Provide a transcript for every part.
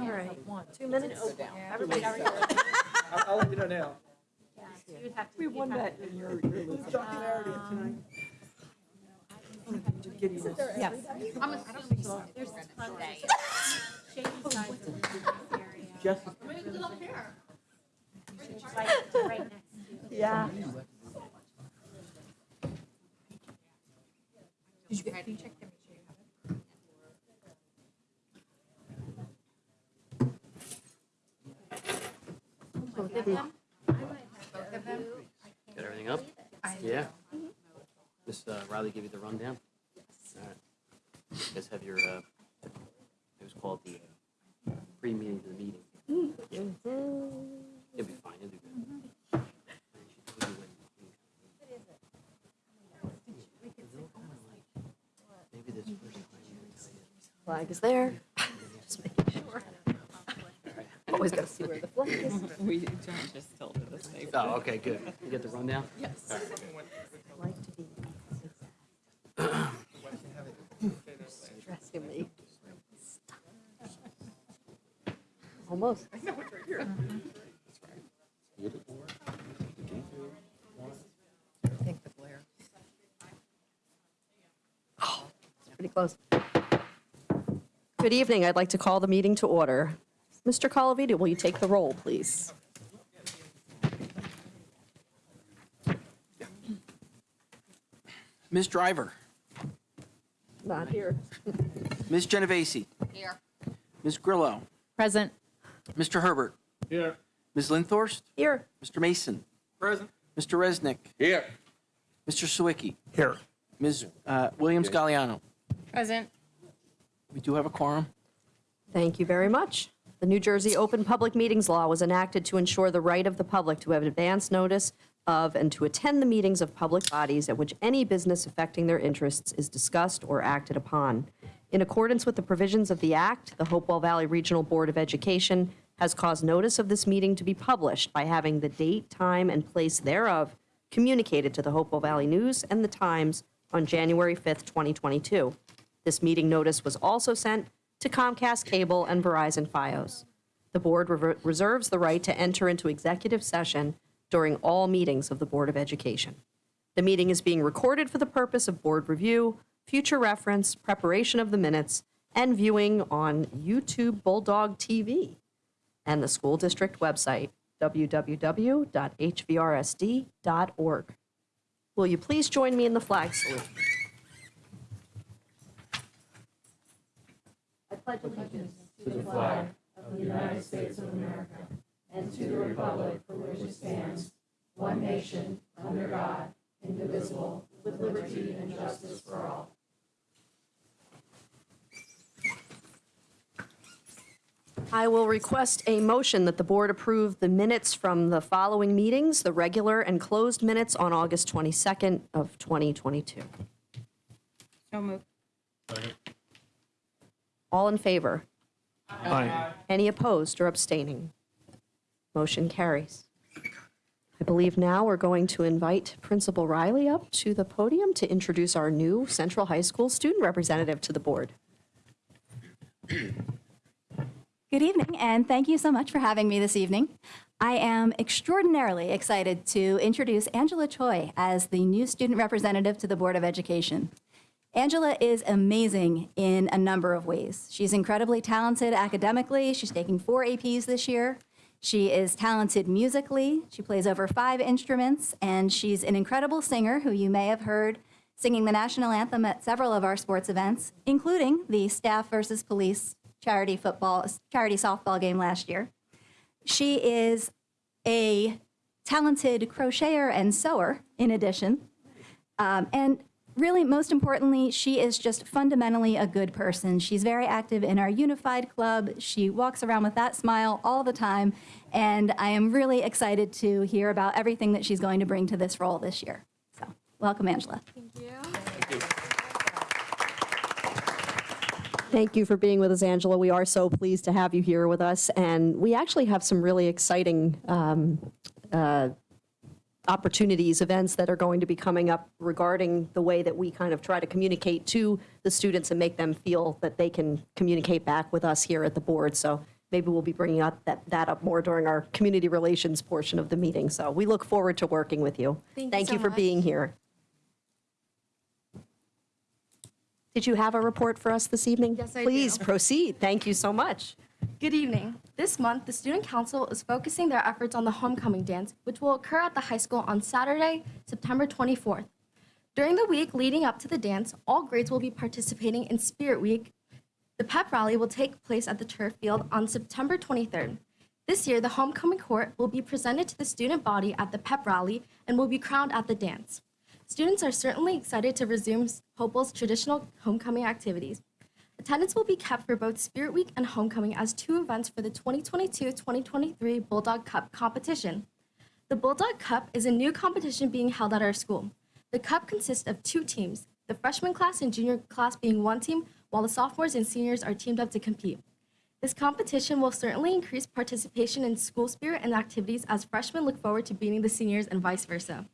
All right, two minutes. Everybody, I'll, I'll let you know now. we won that in your, your list. Tonight. Yes. I'm assuming so. There's Sunday. Shady sides of oh, the area. Jess, Right, right next to. Yeah. Did you get, can you check to make sure you have it? Both of them? Both of them? Got everything up? Yeah. Miss uh, Riley give you the rundown? All right. You guys have your, uh, it was called the uh, pre-meeting to the meeting. Yeah. You'll be fine, you'll do good. Maybe this first time. Flag is there. Just making sure. Always gotta see where the flag is. We John just told her this day. Oh, okay, good. You get the rundown? Yes. Like to be. Stressing me. Almost. I know what you're think the glare. Oh, pretty close. Good evening. I'd like to call the meeting to order. Mr. Colavito, will you take the roll, please? Ms. Driver, Not here. Ms. Genovese, Here. Ms. Grillo, Present. Mr. Herbert. Here. Ms. Linthorst, Here. Mr. Mason. Present. Mr. Resnick, Here. Mr. Sawicki, Here. Ms. uh, Williams Galliano. Present. We do have a quorum. Thank you very much. The New Jersey Open Public Meetings Law was enacted to ensure the right of the public to have advance notice of and to attend the meetings of public bodies at which any business affecting their interests is discussed or acted upon. In accordance with the provisions of the Act, the Hopewell Valley Regional Board of Education has caused notice of this meeting to be published by having the date, time, and place thereof communicated to the Hopewell Valley News and the Times on January 5th, 2022. This meeting notice was also sent to Comcast Cable and Verizon Fios. The board rever- reserves the right to enter into executive session during all meetings of the Board of Education. The meeting is being recorded for the purpose of board review, future reference, preparation of the minutes, and viewing on YouTube Bulldog TV and the school district website, www.hvrsd.org. Will you please join me in the flag salute? Pledge allegiance to the flag of the United States of America and to the republic for which it stands, one nation, under God, indivisible, with liberty and justice for all. I will request a motion that the board approve the minutes from the following meetings, the regular and closed minutes on August 22nd of 2022. So moved. All in favor? Aye. Any opposed or abstaining? Motion carries. I believe now we're going to invite Principal Riley up to the podium to introduce our new Central High School student representative to the board. Good evening, and thank you so much for having me this evening. I am extraordinarily excited to introduce Angela Choi as the new student representative to the Board of Education. Angela is amazing in a number of ways. She's incredibly talented academically. She's taking four APs this year. She is talented musically. She plays over five instruments, and she's an incredible singer who you may have heard singing the national anthem at several of our sports events, including the staff versus police charity football, charity softball game last year. She is a talented crocheter and sewer, in addition. Um, and really, most importantly, she is just fundamentally a good person. She's very active in our Unified Club. She walks around with that smile all the time. And I am really excited to hear about everything that she's going to bring to this role this year. So, welcome, Angela. Thank you Thank you. Thank you for being with us, Angela. We are so pleased to have you here with us. And we actually have some really exciting um, uh, opportunities, events that are going to be coming up regarding the way that we kind of try to communicate to the students and make them feel that they can communicate back with us here at the board. So maybe we'll be bringing up that, that up more during our community relations portion of the meeting. So we look forward to working with you. Thank you so for much. being here. Did you have a report for us this evening? Yes, I Please do. proceed. Thank you so much. Good evening. This month, the Student Council is focusing their efforts on the homecoming dance, which will occur at the high school on Saturday, September 24th. During the week leading up to the dance, all grades will be participating in Spirit Week. The pep rally will take place at the turf field on September 23rd. This year, the homecoming court will be presented to the student body at the pep rally and will be crowned at the dance. Students are certainly excited to resume Hopewell's traditional homecoming activities. Attendance will be kept for both Spirit Week and Homecoming as two events for the 2022-2023 Bulldog Cup competition. The Bulldog Cup is a new competition being held at our school. The cup consists of two teams, the freshman class and junior class being one team, while the sophomores and seniors are teamed up to compete. This competition will certainly increase participation in school spirit and activities as freshmen look forward to beating the seniors and vice versa.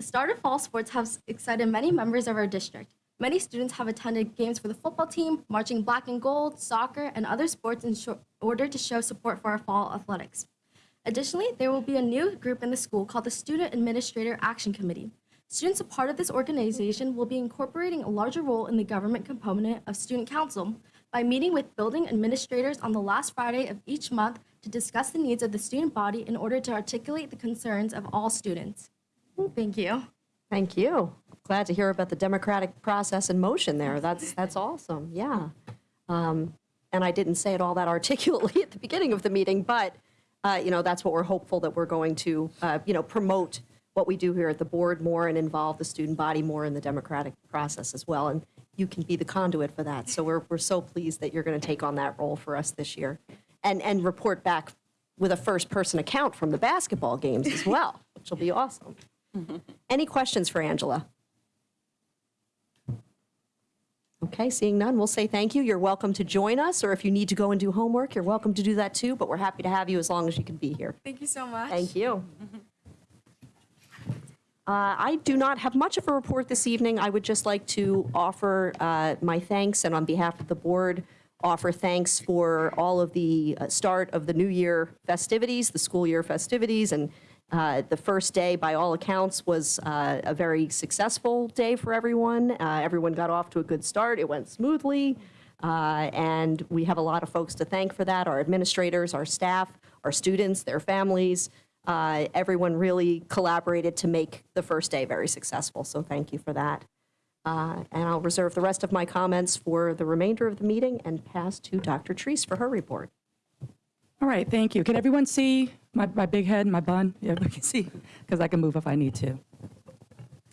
The start of fall sports has excited many members of our district. Many students have attended games for the football team, marching black and gold, soccer, and other sports in order to show support for our fall athletics. Additionally, there will be a new group in the school called the Student Administrator Action Committee. Students a part of this organization will be incorporating a larger role in the government component of Student Council by meeting with building administrators on the last Friday of each month to discuss the needs of the student body in order to articulate the concerns of all students. Thank you. Thank you. Glad to hear about the democratic process in motion there. That's, that's awesome, yeah. Um, And I didn't say it all that articulately at the beginning of the meeting, but, uh, you know, that's what we're hopeful that we're going to, uh, you know, promote what we do here at the board more and involve the student body more in the democratic process as well. And you can be the conduit for that. So we're, we're so pleased that you're going to take on that role for us this year. And, and report back with a first-person account from the basketball games as well, which will be awesome. Any questions for Angela? Okay, seeing none, we'll say thank you. You're welcome to join us, or if you need to go and do homework, you're welcome to do that too, but we're happy to have you as long as you can be here. Thank you so much. Thank you. Uh, I do not have much of a report this evening. I would just like to offer uh, my thanks, and on behalf of the board, offer thanks for all of the uh, start of the new year festivities, the school year festivities, and uh, the first day, by all accounts, was uh, a very successful day for everyone. Uh, Everyone got off to a good start. It went smoothly. Uh, And we have a lot of folks to thank for that, our administrators, our staff, our students, their families. Uh, Everyone really collaborated to make the first day very successful, so thank you for that. Uh, And I'll reserve the rest of my comments for the remainder of the meeting and pass to Dr. Treece for her report. All right, thank you. Can everyone see my, my big head, and my bun? Yeah, we can see, because I can move if I need to.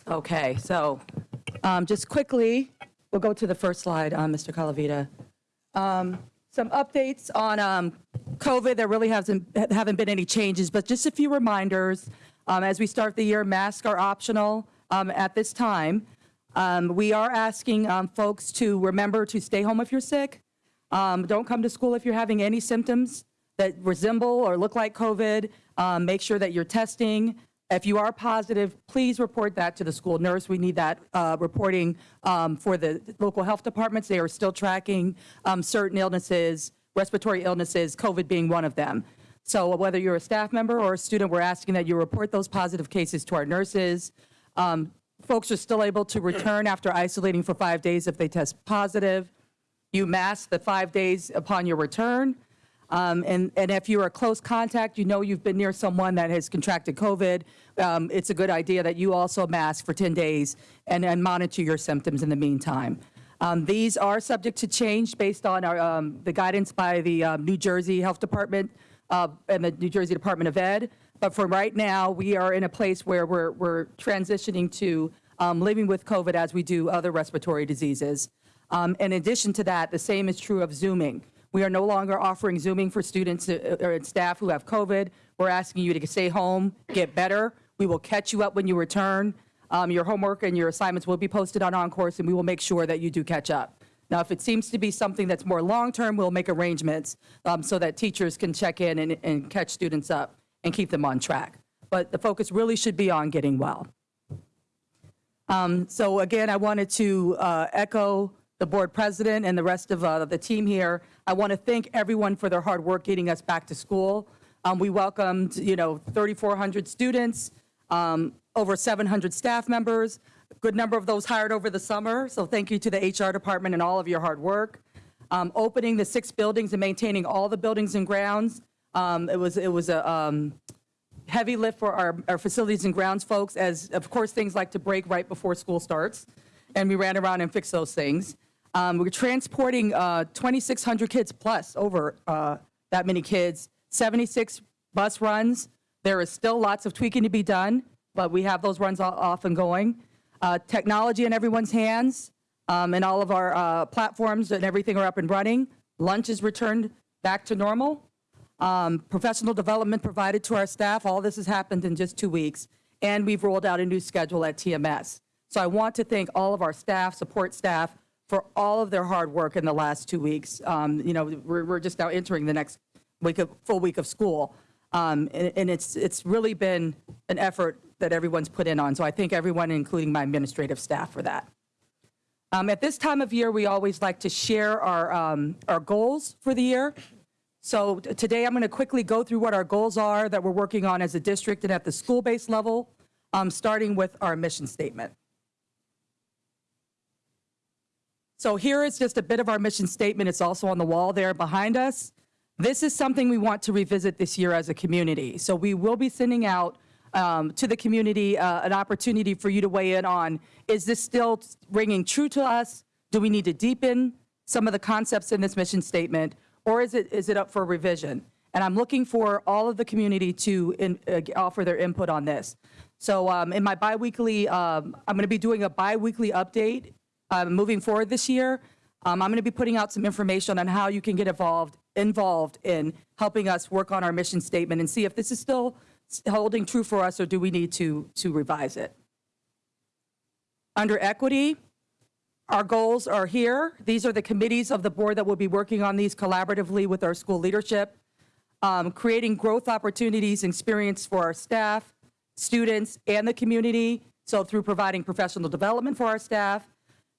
Okay, so um, just quickly, we'll go to the first slide, uh, Mr. Calavita. Um, Some updates on um, COVID. There really hasn't, haven't been any changes, but just a few reminders. Um, As we start the year, masks are optional um, at this time. Um, We are asking um, folks to remember to stay home if you're sick. Um, Don't come to school if you're having any symptoms that resemble or look like COVID. Um, Make sure that you're testing. If you are positive, please report that to the school nurse. We need that uh, reporting um, for the local health departments. They are still tracking um, certain illnesses, respiratory illnesses, COVID being one of them. So whether you're a staff member or a student, we're asking that you report those positive cases to our nurses. Um, Folks are still able to return after isolating for five days if they test positive. You mask the five days upon your return. Um, And, and if you're a close contact, you know you've been near someone that has contracted COVID, um, it's a good idea that you also mask for 10 days and, and monitor your symptoms in the meantime. Um, These are subject to change based on our, um, the guidance by the um, New Jersey Health Department uh, and the New Jersey Department of Ed. But for right now, we are in a place where we're, we're transitioning to um, living with COVID as we do other respiratory diseases. Um, In addition to that, the same is true of Zooming. We are no longer offering Zooming for students uh, or staff who have COVID. We're asking you to stay home, get better. We will catch you up when you return. Um, Your homework and your assignments will be posted on OnCourse, and we will make sure that you do catch up. Now, if it seems to be something that's more long-term, we'll make arrangements um, so that teachers can check in and, and catch students up and keep them on track. But the focus really should be on getting well. Um, So again, I wanted to uh, echo the board president, and the rest of uh, the team here. I want to thank everyone for their hard work getting us back to school. Um, We welcomed, you know, 3,400 students, um, over 700 staff members, a good number of those hired over the summer, so thank you to the HR department and all of your hard work. Um, Opening the six buildings and maintaining all the buildings and grounds, um, it was, it was a um, heavy lift for our, our facilities and grounds folks, as, of course, things like to break right before school starts, and we ran around and fixed those things. Um, We're transporting uh, 2,600 kids plus, over uh, that many kids, 76 bus runs. There is still lots of tweaking to be done, but we have those runs off and going. Uh, Technology in everyone's hands, um, and all of our uh, platforms and everything are up and running. Lunch is returned back to normal um, professional development provided to our staff. All this has happened in just two weeks, and we've rolled out a new schedule at TMS. So I want to thank all of our staff, support staff, for all of their hard work in the last two weeks. Um, You know, we're, we're just now entering the next week of, full week of school. Um, And, and it's, it's really been an effort that everyone's put in on. So I thank everyone, including my administrative staff, for that. Um, At this time of year, we always like to share our, um, our goals for the year. So today, I'm going to quickly go through what our goals are that we're working on as a district and at the school-based level, um, starting with our mission statement. So here is just a bit of our mission statement. It's also on the wall there behind us. This is something we want to revisit this year as a community. So we will be sending out um, to the community uh, an opportunity for you to weigh in on, is this still ringing true to us? Do we need to deepen some of the concepts in this mission statement? Or is it, is it up for revision? And I'm looking for all of the community to in- uh, offer their input on this. So um, in my biweekly, um, I'm going to be doing a biweekly update uh, moving forward this year. Um, I'm going to be putting out some information on how you can get involved, involved in helping us work on our mission statement and see if this is still holding true for us or do we need to, to revise it. Under equity, our goals are here. These are the committees of the board that will be working on these collaboratively with our school leadership. Um, Creating growth opportunities, and experience for our staff, students, and the community. So through providing professional development for our staff,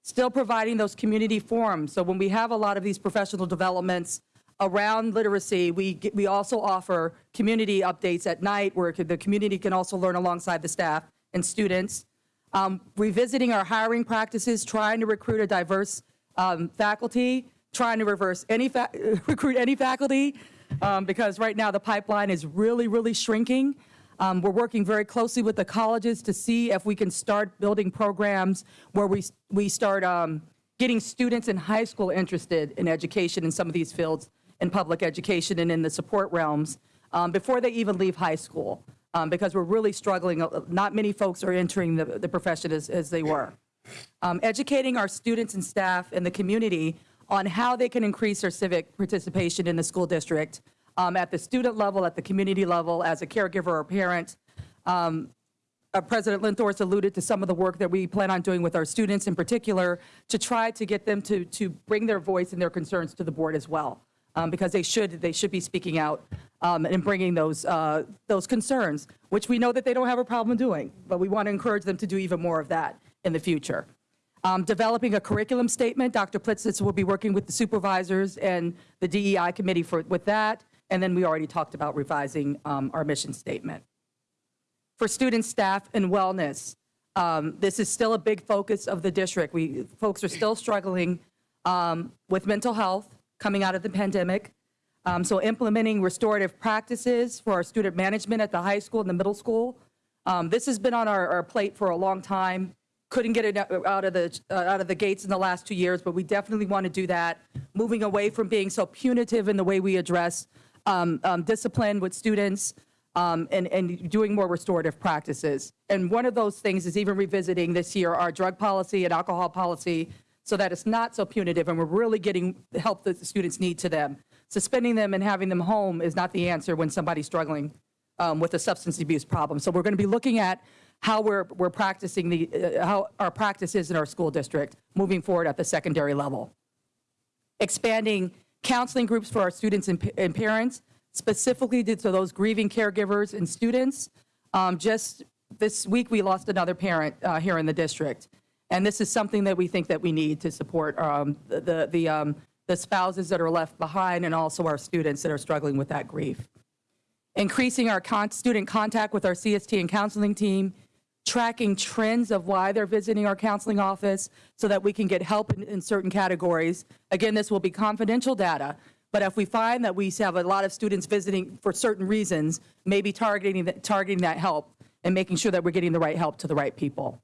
still providing those community forums. So when we have a lot of these professional developments around literacy, we, get- we also offer community updates at night where the community can also learn alongside the staff and students. Um, Revisiting our hiring practices, trying to recruit a diverse um, faculty, trying to reverse any, recruit any faculty, um, because right now the pipeline is really, really shrinking. Um, We're working very closely with the colleges to see if we can start building programs where we, we start um, getting students in high school interested in education in some of these fields, in public education and in the support realms, um, before they even leave high school, um, because we're really struggling. Uh, Not many folks are entering the, the profession as, as they were. Um, Educating our students and staff and the community on how they can increase their civic participation in the school district um, at the student level, at the community level, as a caregiver or parent. Um, uh, President Linthorst alluded to some of the work that we plan on doing with our students in particular to try to get them to, to bring their voice and their concerns to the board as well. Um, because they should, they should be speaking out um, and bringing those, uh, those concerns, which we know that they don't have a problem doing, but we want to encourage them to do even more of that in the future. Um, Developing a curriculum statement, Dr. Pilitsis will be working with the supervisors and the DEI committee for, with that. And then we already talked about revising um, our mission statement for student, staff, and wellness. Um, This is still a big focus of the district. We, folks are still struggling um, with mental health coming out of the pandemic. Um, So implementing restorative practices for our student management at the high school and the middle school. Um, This has been on our, our plate for a long time. Couldn't get it out of the, uh, out of the gates in the last two years, but we definitely want to do that. Moving away from being so punitive in the way we address um, um, discipline with students um, and, and doing more restorative practices. And one of those things is even revisiting this year our drug policy and alcohol policy so that it's not so punitive and we're really getting the help that the students need to them. Suspending them and having them home is not the answer when somebody's struggling um, with a substance abuse problem. So we're going to be looking at how we're, we're practicing the, uh, how our practice is in our school district moving forward at the secondary level expanding counseling groups for our students and, and parents, specifically to those grieving caregivers and students. Um, just this week, we lost another parent uh, here in the district. And this is something that we think that we need to support um, the, the, um, the spouses that are left behind and also our students that are struggling with that grief. Increasing our con- student contact with our CST and counseling team, tracking trends of why they're visiting our counseling office so that we can get help in, in certain categories. Again, this will be confidential data, but if we find that we have a lot of students visiting for certain reasons, maybe targeting, that- targeting that help and making sure that we're getting the right help to the right people.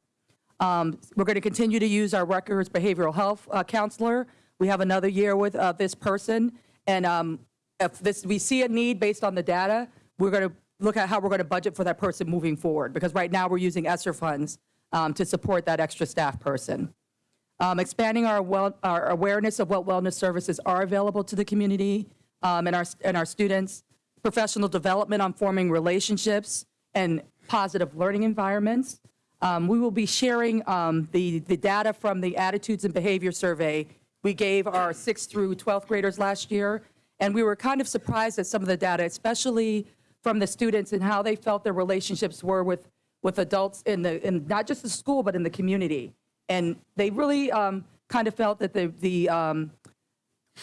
Um, We're going to continue to use our Rutgers behavioral health uh, counselor. We have another year with uh, this person, and um, if this, we see a need based on the data, we're going to look at how we're going to budget for that person moving forward, because right now we're using ESSER funds um, to support that extra staff person. Um, Expanding our well, our awareness of what wellness services are available to the community um, and our, and our students. Professional development on forming relationships and positive learning environments. Um, We will be sharing um, the, the data from the attitudes and behavior survey we gave our 6th through 12th graders last year, and we were kind of surprised at some of the data, especially from the students and how they felt their relationships were with, with adults in the, in not just the school, but in the community. And they really um, kind of felt that the, the, um,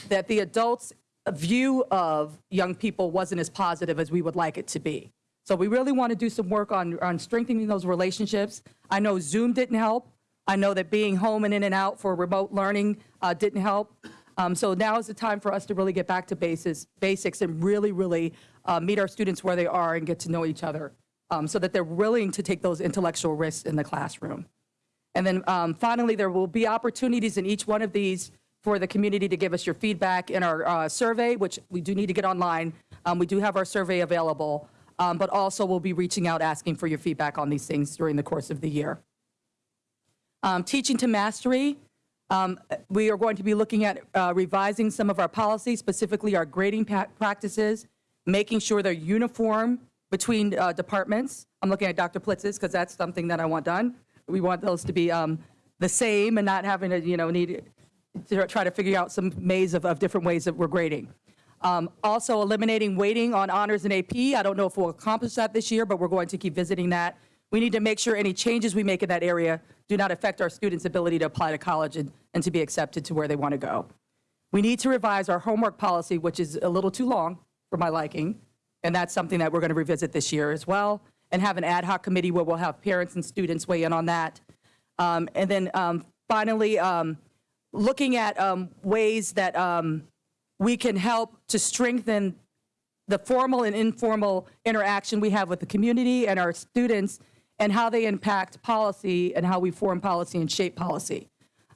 that the adults' view of young people wasn't as positive as we would like it to be. So we really want to do some work on, on strengthening those relationships. I know Zoom didn't help. I know that being home and in and out for remote learning uh, didn't help. Um, so now is the time for us to really get back to basis, basics and really, really uh, meet our students where they are and get to know each other um, so that they're willing to take those intellectual risks in the classroom. And then um, finally, there will be opportunities in each one of these for the community to give us your feedback in our uh, survey, which we do need to get online. Um, We do have our survey available, um, but also we'll be reaching out, asking for your feedback on these things during the course of the year. Um, Teaching to mastery, um, we are going to be looking at uh, revising some of our policies, specifically our grading practices, making sure they're uniform between uh, departments. I'm looking at Dr. Pilitsis because that's something that I want done. We want those to be um, the same and not having to, you know, need to try to figure out some maze of, of different ways that we're grading. Um, Also eliminating waiting on honors and AP. I don't know if we'll accomplish that this year, but we're going to keep visiting that. We need to make sure any changes we make in that area do not affect our students' ability to apply to college and, and to be accepted to where they want to go. We need to revise our homework policy, which is a little too long for my liking, and that's something that we're going to revisit this year as well, and have an ad hoc committee where we'll have parents and students weigh in on that. Um, And then um, finally, um, looking at um, ways that um, we can help to strengthen the formal and informal interaction we have with the community and our students and how they impact policy and how we form policy and shape policy.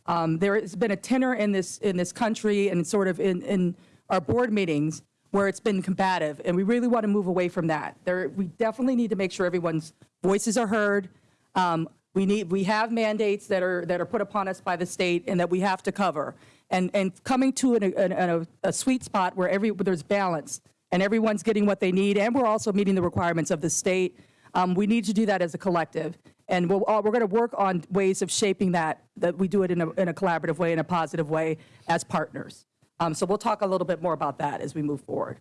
Um, there has been a tenor in this in this country and sort of in, in our board meetings where it's been combative, and we really want to move away from that. There, we definitely need to make sure everyone's voices are heard. Um, we need we have mandates that are that are put upon us by the state and that we have to cover, and and coming to an, an, a, a sweet spot where every where there's balance and everyone's getting what they need, and we're also meeting the requirements of the state. Um, we need to do that as a collective, and we'll, uh, we're going to work on ways of shaping that, that we do it in a, in a collaborative way, in a positive way, as partners. Um, so we'll talk a little bit more about that as we move forward.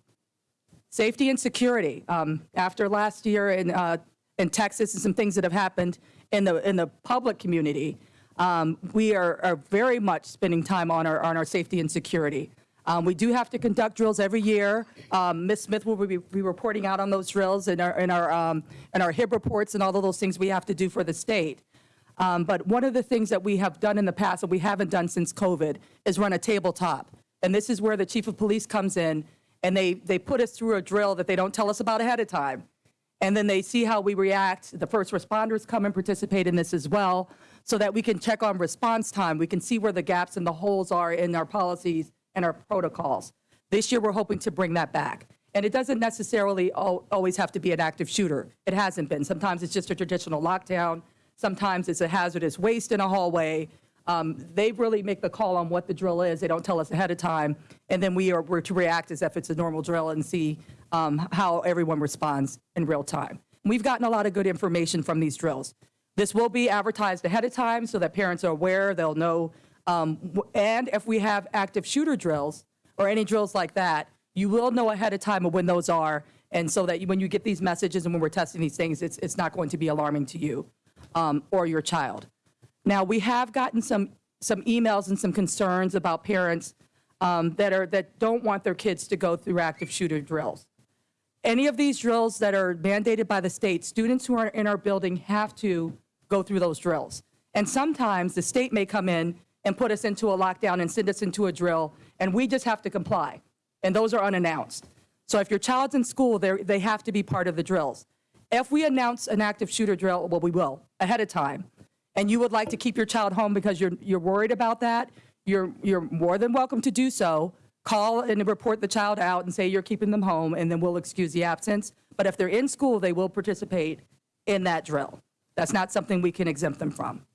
Safety and security. Um, after last year in, uh, in Texas and some things that have happened in the, in the public community, um, we are, are very much spending time on our, on our safety and security. Um, we do have to conduct drills every year. Um, Ms. Smith will be, reporting out on those drills in our, in our, um, in our HIB reports and all of those things we have to do for the state. Um, but one of the things that we have done in the past that we haven't done since COVID is run a tabletop. And this is where the chief of police comes in and they, they put us through a drill that they don't tell us about ahead of time. And then they see how we react. The first responders come and participate in this as well so that we can check on response time. We can see where the gaps and the holes are in our policies and our protocols. This year, we're hoping to bring that back. And it doesn't necessarily al- always have to be an active shooter. It hasn't been. Sometimes it's just a traditional lockdown. Sometimes it's a hazardous waste in a hallway. Um, They really make the call on what the drill is. They don't tell us ahead of time. And then we are, we're to react as if it's a normal drill and see um, how everyone responds in real time. We've gotten a lot of good information from these drills. This will be advertised ahead of time so that parents are aware, they'll know. Um, And if we have active shooter drills or any drills like that, you will know ahead of time of when those are. And so that you- when you get these messages and when we're testing these things, it's, it's not going to be alarming to you um, or your child. Now, we have gotten some, some emails and some concerns about parents um, that are, that don't want their kids to go through active shooter drills. Any of these drills that are mandated by the state, students who are in our building have to go through those drills. And sometimes the state may come in and put us into a lockdown and send us into a drill, and we just have to comply. And those are unannounced. So if your child's in school, they're, have to be part of the drills. If we announce an active shooter drill, well, we will, ahead of time, and you would like to keep your child home because you're, you're worried about that, you're, you're more than welcome to do so. Call and report the child out and say you're keeping them home, and then we'll excuse the absence. But if they're in school, they will participate in that drill. That's not something we can exempt them from.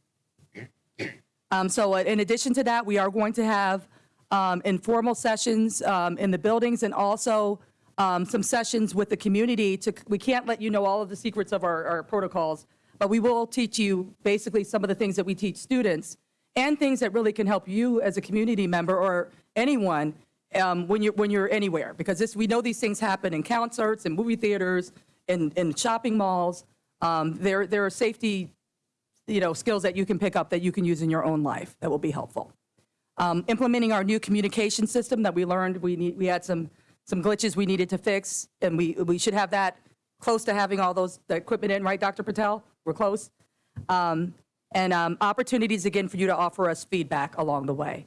Um, So uh, in addition to that, we are going to have um, informal sessions um, in the buildings and also um, some sessions with the community to, we can't let you know all of the secrets of our, our protocols, but we will teach you basically some of the things that we teach students and things that really can help you as a community member or anyone um, when you're, when you're anywhere. Because this, we know these things happen in concerts and movie theaters, in, in shopping malls. Um, There, there are safety you know, skills that you can pick up that you can use in your own life that will be helpful. Um, implementing our new communication system that we learned we need, we had some, some glitches we needed to fix, and we, we should have that close to having all those, the equipment in, right, Dr. Patel? We're close. Um, and um, opportunities again for you to offer us feedback along the way.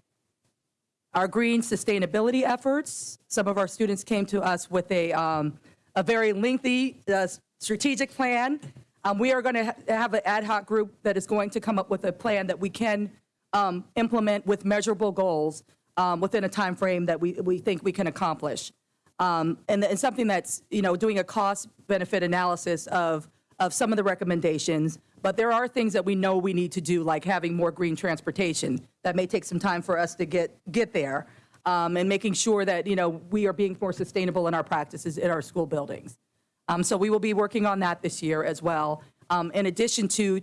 Our green sustainability efforts, some of our students came to us with a, um, a very lengthy uh, strategic plan. Um, we are going to ha- have an ad hoc group that is going to come up with a plan that we can um, implement with measurable goals um, within a time frame that we, we think we can accomplish. Um, and, and something that's, you know, doing a cost benefit analysis of, of some of the recommendations. But there are things that we know we need to do, like having more green transportation. That may take some time for us to get, get there. Um, and making sure that, you know, we are being more sustainable in our practices in our school buildings. Um, So we will be working on that this year as well, um, in addition to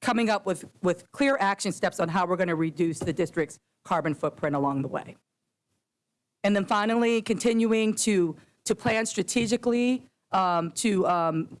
coming up with, with clear action steps on how we're going to reduce the district's carbon footprint along the way. And then finally, continuing to, to plan strategically um, to, um,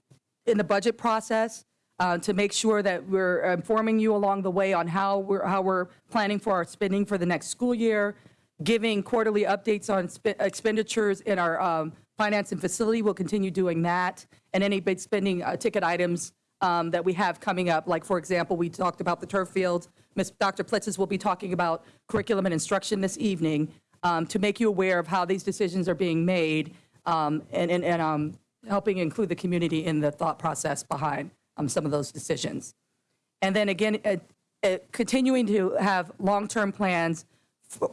in the budget process, uh, to make sure that we're informing you along the way on how we're, how we're planning for our spending for the next school year, giving quarterly updates on expenditures in our um, finance and facility. We'll continue doing that. And any big spending uh, ticket items um, that we have coming up, like, for example, we talked about the turf fields. Ms. Dr. Pilitsis will be talking about curriculum and instruction this evening um, to make you aware of how these decisions are being made um, and, and, and um, helping include the community in the thought process behind um, some of those decisions. And then again, uh, uh, continuing to have long-term plans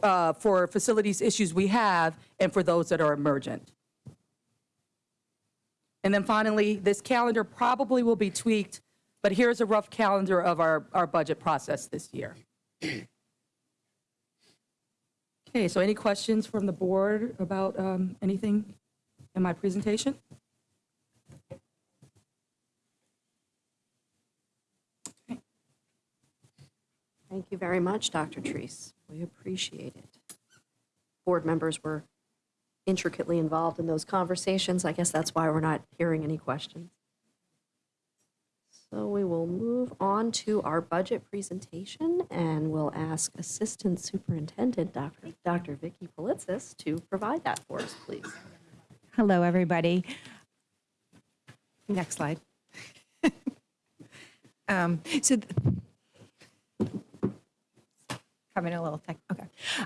uh, for facilities issues we have and for those that are emergent. And then finally, this calendar probably will be tweaked, but here's a rough calendar of our, our budget process this year. Okay, so any questions from the board about um, anything in my presentation? Thank you very much, Dr. Treece. We appreciate it. Board members were intricately involved in those conversations. I guess that's why we're not hearing any questions. So we will move on to our budget presentation, and we'll ask Assistant Superintendent Dr. Dr. Vicky Pilitsis to provide that for us, please. Hello, everybody. Next slide. Um, So having a little tech, okay.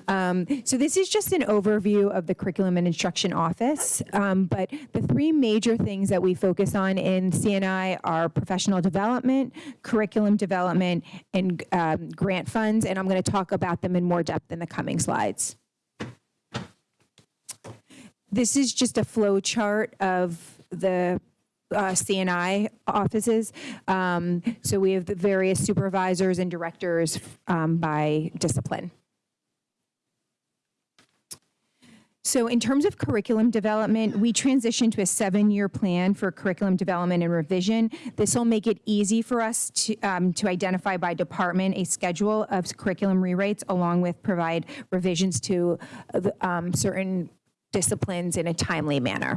Um, So this is just an overview of the Curriculum and Instruction Office. Um, But the three major things that we focus on in CNI are professional development, curriculum development, and um, grant funds. And I'm going to talk about them in more depth in the coming slides. This is just a flow chart of the uh, CNI offices. Um, So we have the various supervisors and directors um, by discipline. So in terms of curriculum development, we transitioned to a seven-year plan for curriculum development and revision. This will make it easy for us to, um, to identify by department a schedule of curriculum rewrites along with provide revisions to uh, um, certain disciplines in a timely manner.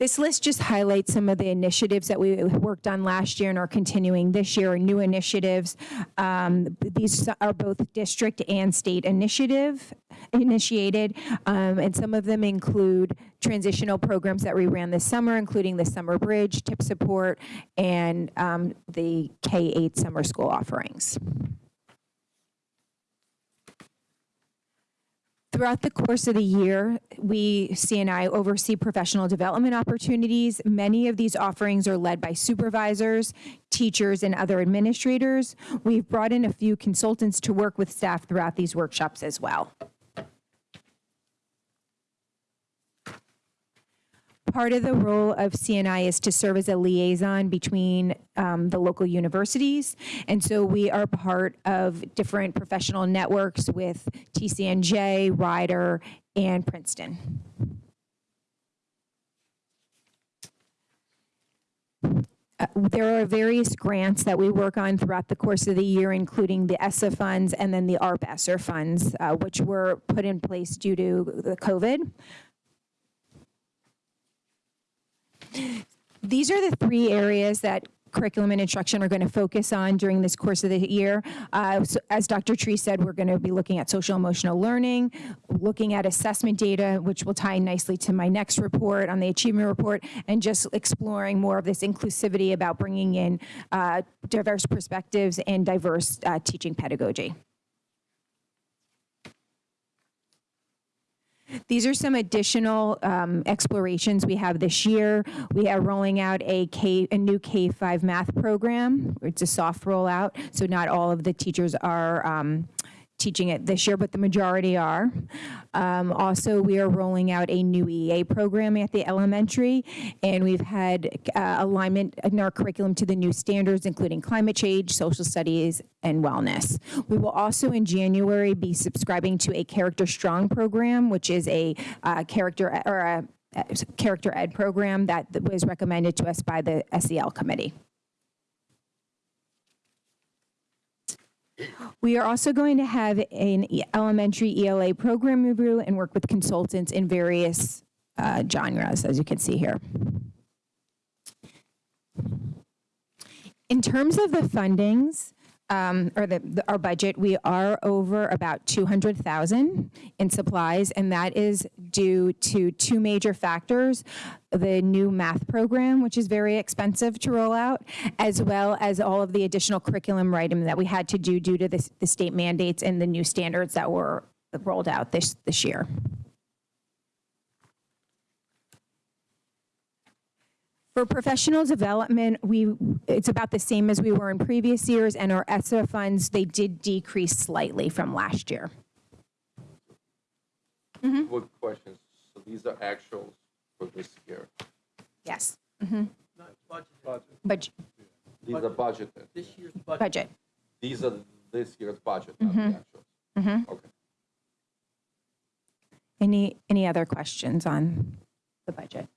This list just highlights some of the initiatives that we worked on last year and are continuing this year, new initiatives. Um, These are both district and state initiative, initiated, um, and some of them include transitional programs that we ran this summer, including the Summer Bridge, tip support, and um, the K-8 summer school offerings. Throughout the course of the year, we, CNI, oversee professional development opportunities. Many of these offerings are led by supervisors, teachers, and other administrators. We've brought in a few consultants to work with staff throughout these workshops as well. Part of the role of CNI is to serve as a liaison between um, the local universities. And so we are part of different professional networks with TCNJ, Rider, and Princeton. Uh, There are various grants that we work on throughout the course of the year, including the ESSA funds and then the ARP ESSER funds, uh, which were put in place due to the COVID. These are the three areas that curriculum and instruction are going to focus on during this course of the year. Uh, so As Dr. Tree said, we're going to be looking at social emotional learning, looking at assessment data, which will tie nicely to my next report on the achievement report, and just exploring more of this inclusivity about bringing in uh, diverse perspectives and diverse uh, teaching pedagogy. These are some additional um, explorations we have this year. We are rolling out a K, a new K-5 math program. It's a soft rollout, so not all of the teachers are um, teaching it this year, but the majority are. Um, Also, we are rolling out a new EA program at the elementary, and we've had uh, alignment in our curriculum to the new standards, including climate change, social studies, and wellness. We will also, in January, be subscribing to a Character Strong program, which is a uh, character, or a character ed program that was recommended to us by the SEL committee. We are also going to have an elementary ELA program review and work with consultants in various uh, genres, as you can see here. In terms of the fundings, um, or the, the- our budget, we are over about 200,000 in supplies, and that is due to two major factors. The new math program, which is very expensive to roll out, as well as all of the additional curriculum writing that we had to do due to this- the state mandates and the new standards that were rolled out this, this year. For professional development, we, it's about the same as we were in previous years, and our ESSA funds, they did decrease slightly from last year. Good questions. So these are actuals for this year. Yes. Mm-hmm. But, These are budgeted. This year's budget. budget. These are this year's budget, not the actuals. Okay. Any, any other questions on the budget?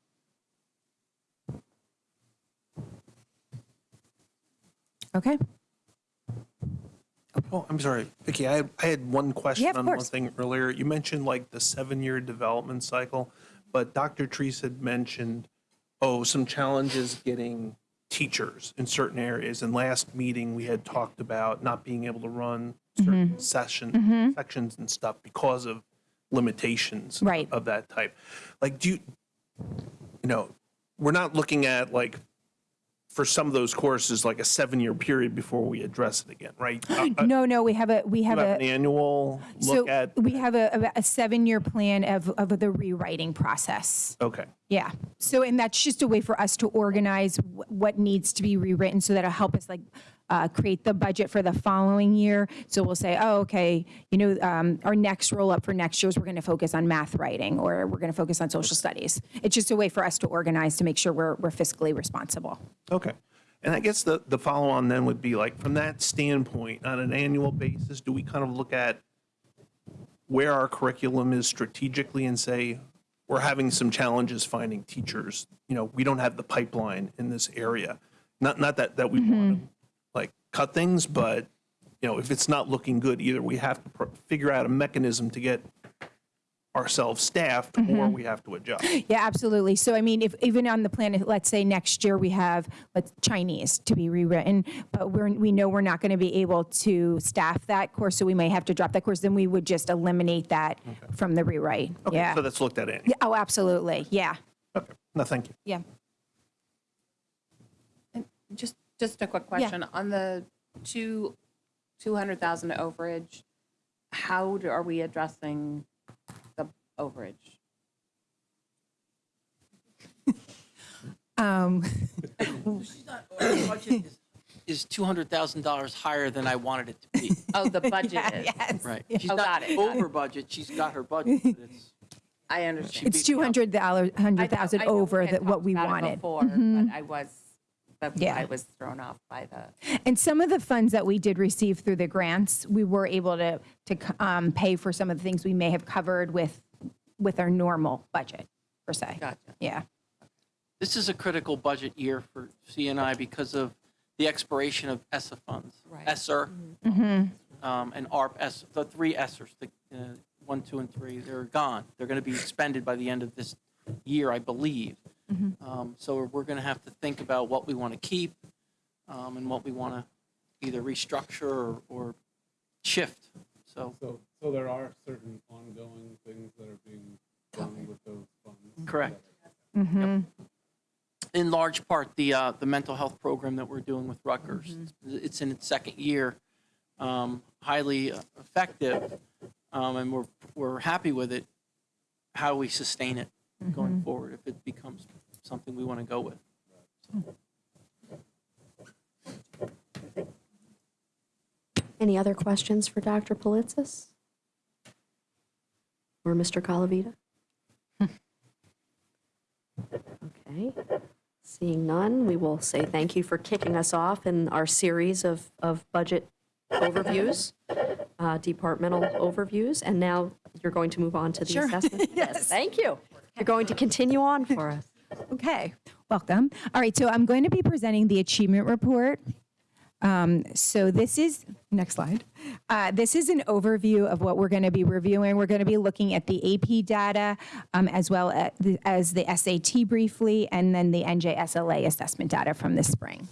Okay. Oh, I'm sorry, Vicki, I had, I had one question Yeah, of on one course. thing earlier. You mentioned like the seven-year development cycle, but Dr. Treece had mentioned, oh, some challenges getting teachers in certain areas. And last meeting, we had talked about not being able to run Mm-hmm. certain session, sections and stuff because of limitations Right. of that type. Like, do you, you know, we're not looking at like, for some of those courses, like a seven-year period before we address it again, right? Uh, uh, No, no, we have a, we have have a. an annual So look at? we have a, a seven-year plan of, of the rewriting process. Okay, Yeah. So, and that's just a way for us to organize wh- what needs to be rewritten so that'll help us like uh, create the budget for the following year. So we'll say, oh, okay, you know, um, our next roll up for next year is we're going to focus on math writing or we're going to focus on social studies. It's just a way for us to organize to make sure we're, we're fiscally responsible. okay. And I guess the, the follow-on then would be like, from that standpoint, on an annual basis, do we kind of look at where our curriculum is strategically and say, we're having some challenges finding teachers, you know, we don't have the pipeline in this area? Not, not that, that we want to like cut things, but, you know, if it's not looking good either, we have to pr- figure out a mechanism to get ourselves staffed or mm-hmm. we have to adjust. Yeah, absolutely. So I mean, if even on the planet, let's say next year we have let's Chinese to be rewritten, but we're we know we're not going to be able to staff that course, so we may have to drop that course. Then we would just eliminate that from the rewrite. Okay, yeah. So that's looked at it. Yeah, Oh, absolutely. Yeah. Okay. No, thank you. Yeah. Just, just a quick question. On the two, 200,000 overage, how do- are we addressing the overage? Um, Is $200,000 higher than I wanted it to be? Oh, the budget is. yes. Right. She's Oh, not got it, got over budget, she's got her budget, but it's. I understand. It's two hundred dollars, I hundred know- thousand I know over had that what talked we about it wanted. Before, but I was, but Yeah. I was thrown off by the. And some of the funds that we did receive through the grants, we were able to, to um, pay for some of the things we may have covered with, with our normal budget, per se. Gotcha. Yeah. This is a critical budget year for CNI because of the expiration of ESSA funds. Right. ESSER um, and ARP, ESSER, the three ESSERs, the uh, one, two, and three, they're gone. They're going to be expended by the end of this year, I believe. Um, So we're going to have to think about what we want to keep um, and what we want to either restructure or- or shift. So, So, so there are certain ongoing things that are being done with those funds? correct. in large part, the, uh, the mental health program that we're doing with Rutgers. It's in its second year, um, highly effective, um, and we're, we're happy with it. How do we sustain it going forward if it becomes something we want to go with? Any other questions for Dr. Pilitsis? Or Mr. Calavita? Okay, seeing none, we will say thank you for kicking us off in our series of, of budget overviews, uh, departmental overviews, and now you're going to move on to the assessment? Yes. Thank you. You're going to continue on for us. Okay, welcome. All right, so I'm going to be presenting the achievement report. Um, so this is, next slide. Uh, this is an overview of what we're going to be reviewing. We're going to be looking at the AP data um, as well as the, as the SAT briefly, and then the NJSLA assessment data from this spring.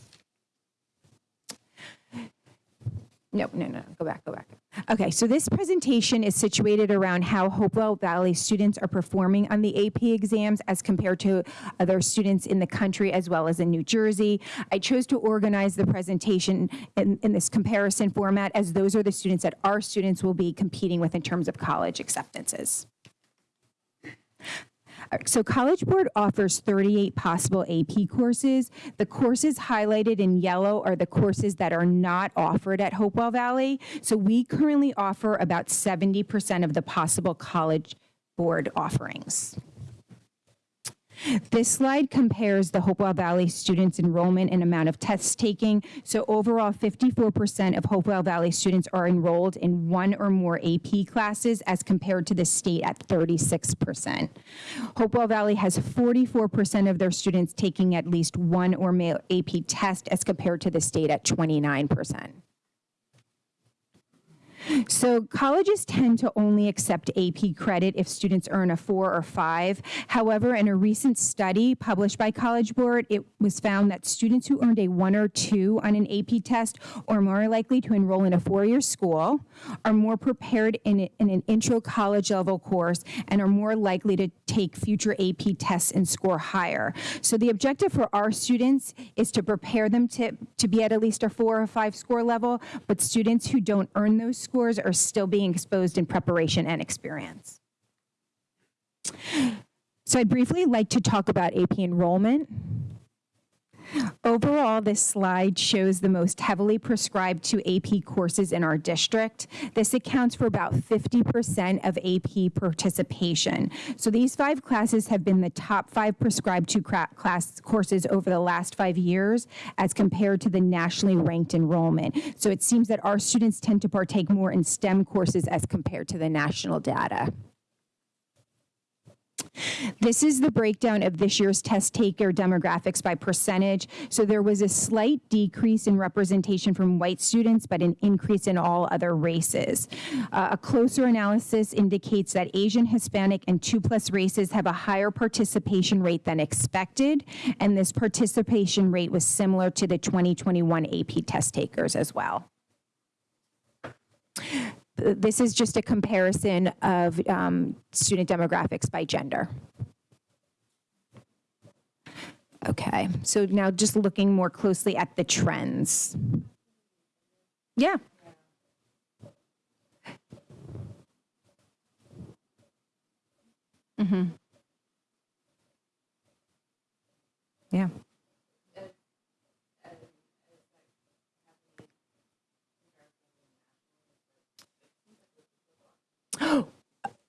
No, no, no, go back, go back. Okay, so this presentation is situated around how Hopewell Valley students are performing on the AP exams as compared to other students in the country as well as in New Jersey. I chose to organize the presentation in, in this comparison format as those are the students that our students will be competing with in terms of college acceptances. So College Board offers 38 possible AP courses. The courses highlighted in yellow are the courses that are not offered at Hopewell Valley. So we currently offer about 70% of the possible College Board offerings. This slide compares the Hopewell Valley students' enrollment and amount of tests taking. So overall, 54% of Hopewell Valley students are enrolled in one or more AP classes as compared to the state at 36%. Hopewell Valley has 44% of their students taking at least one or more AP test as compared to the state at 29%. So colleges tend to only accept AP credit if students earn a four or five. However, in a recent study published by College Board, it was found that students who earned a one or two on an AP test are more likely to enroll in a four-year school, are more prepared in, in an intro college level course, and are more likely to take future AP tests and score higher. So the objective for our students is to prepare them to, to be at at least a four or five score level, but students who don't earn those scores are still being exposed in preparation and experience. So I'd briefly like to talk about AP enrollment. Overall, this slide shows the most heavily prescribed to AP courses in our district. This accounts for about 50% of AP participation. So these five classes have been the top five prescribed to class courses over the last five years as compared to the nationally ranked enrollment. So it seems that our students tend to partake more in STEM courses as compared to the national data. This is the breakdown of this year's test taker demographics by percentage. So there was a slight decrease in representation from white students, but an increase in all other races. Uh, a closer analysis indicates that Asian, Hispanic, and two plus races have a higher participation rate than expected, and this participation rate was similar to the 2021 AP test takers as well. This is just a comparison of um, student demographics by gender. Okay, so now just looking more closely at the trends. Yeah. Mm-hmm. Yeah.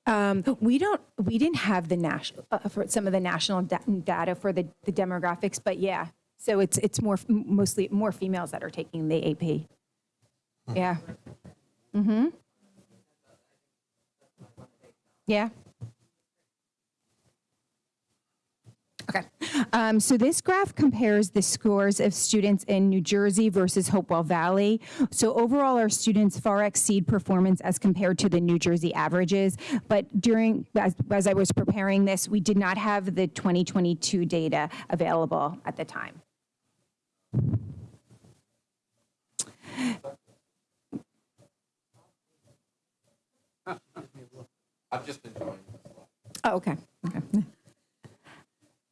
Um, we don't, we didn't have the national, uh, for some of the national da- data for the, the demographics, but yeah. So it's, it's more, mostly more females that are taking the AP. Yeah. Mm-hmm. Yeah. Okay. Um, so this graph compares the scores of students in New Jersey versus Hopewell Valley. So overall, our students far exceed performance as compared to the New Jersey averages. But during, as, as I was preparing this, we did not have the 2022 data available at the time. I've just been joining. Oh, okay. Okay.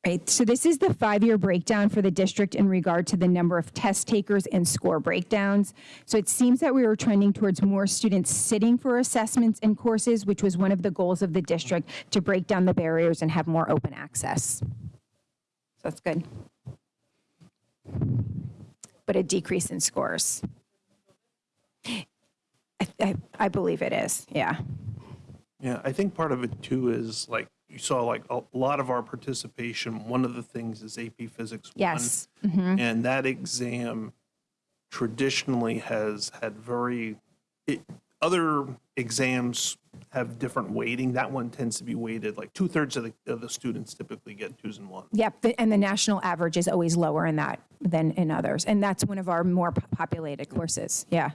Right, so this is the five-year breakdown for the district in regard to the number of test takers and score breakdowns. So it seems that we were trending towards more students sitting for assessments and courses, which was one of the goals of the district to break down the barriers and have more open access. So that's good. But a decrease in scores. I, I, I believe it is, yeah. Yeah, I think part of it too is like, you saw like a lot of our participation, one of the things is AP Physics 1. Yes. Mm-hmm. And that exam traditionally has had very, it, other exams have different weighting. That one tends to be weighted, like two-thirds of the, of the students typically get twos and ones. Yep, and the national average is always lower in that than in others. And that's one of our more populated courses, yeah.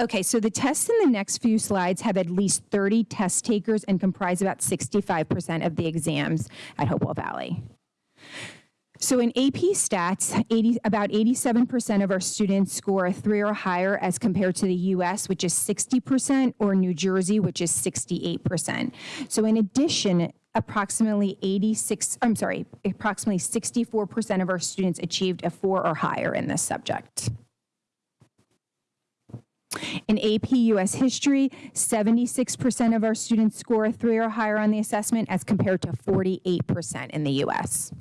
Okay, so the tests in the next few slides have at least 30 test takers and comprise about 65% of the exams at Hopewell Valley. So in AP stats, 80, about 87% of our students score a three or higher as compared to the US, which is 60%, or New Jersey, which is 68%. So in addition, approximately 86, I'm sorry, approximately 64% of our students achieved a four or higher in this subject. In AP US History, 76% of our students score a three or higher on the assessment as compared to 48% in the US.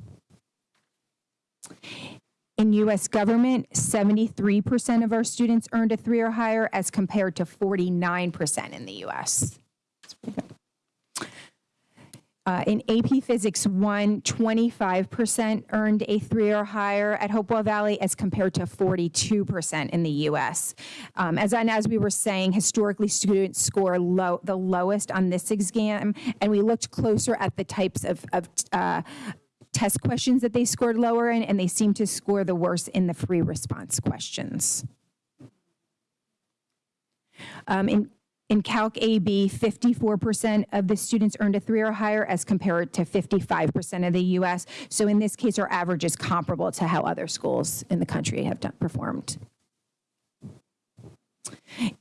In US government, 73% of our students earned a three or higher as compared to 49% in the US. Uh, in AP Physics 1, 25% earned a three or higher at Hopewell Valley as compared to 42% in the US. Um, as, and as we were saying, historically, students score low, the lowest on this exam, and we looked closer at the types of, of uh, test questions that they scored lower in, and they seem to score the worst in the free response questions. Um, in, in Calc AB, 54% of the students earned a three or higher as compared to 55% of the US. So in this case, our average is comparable to how other schools in the country have done, performed.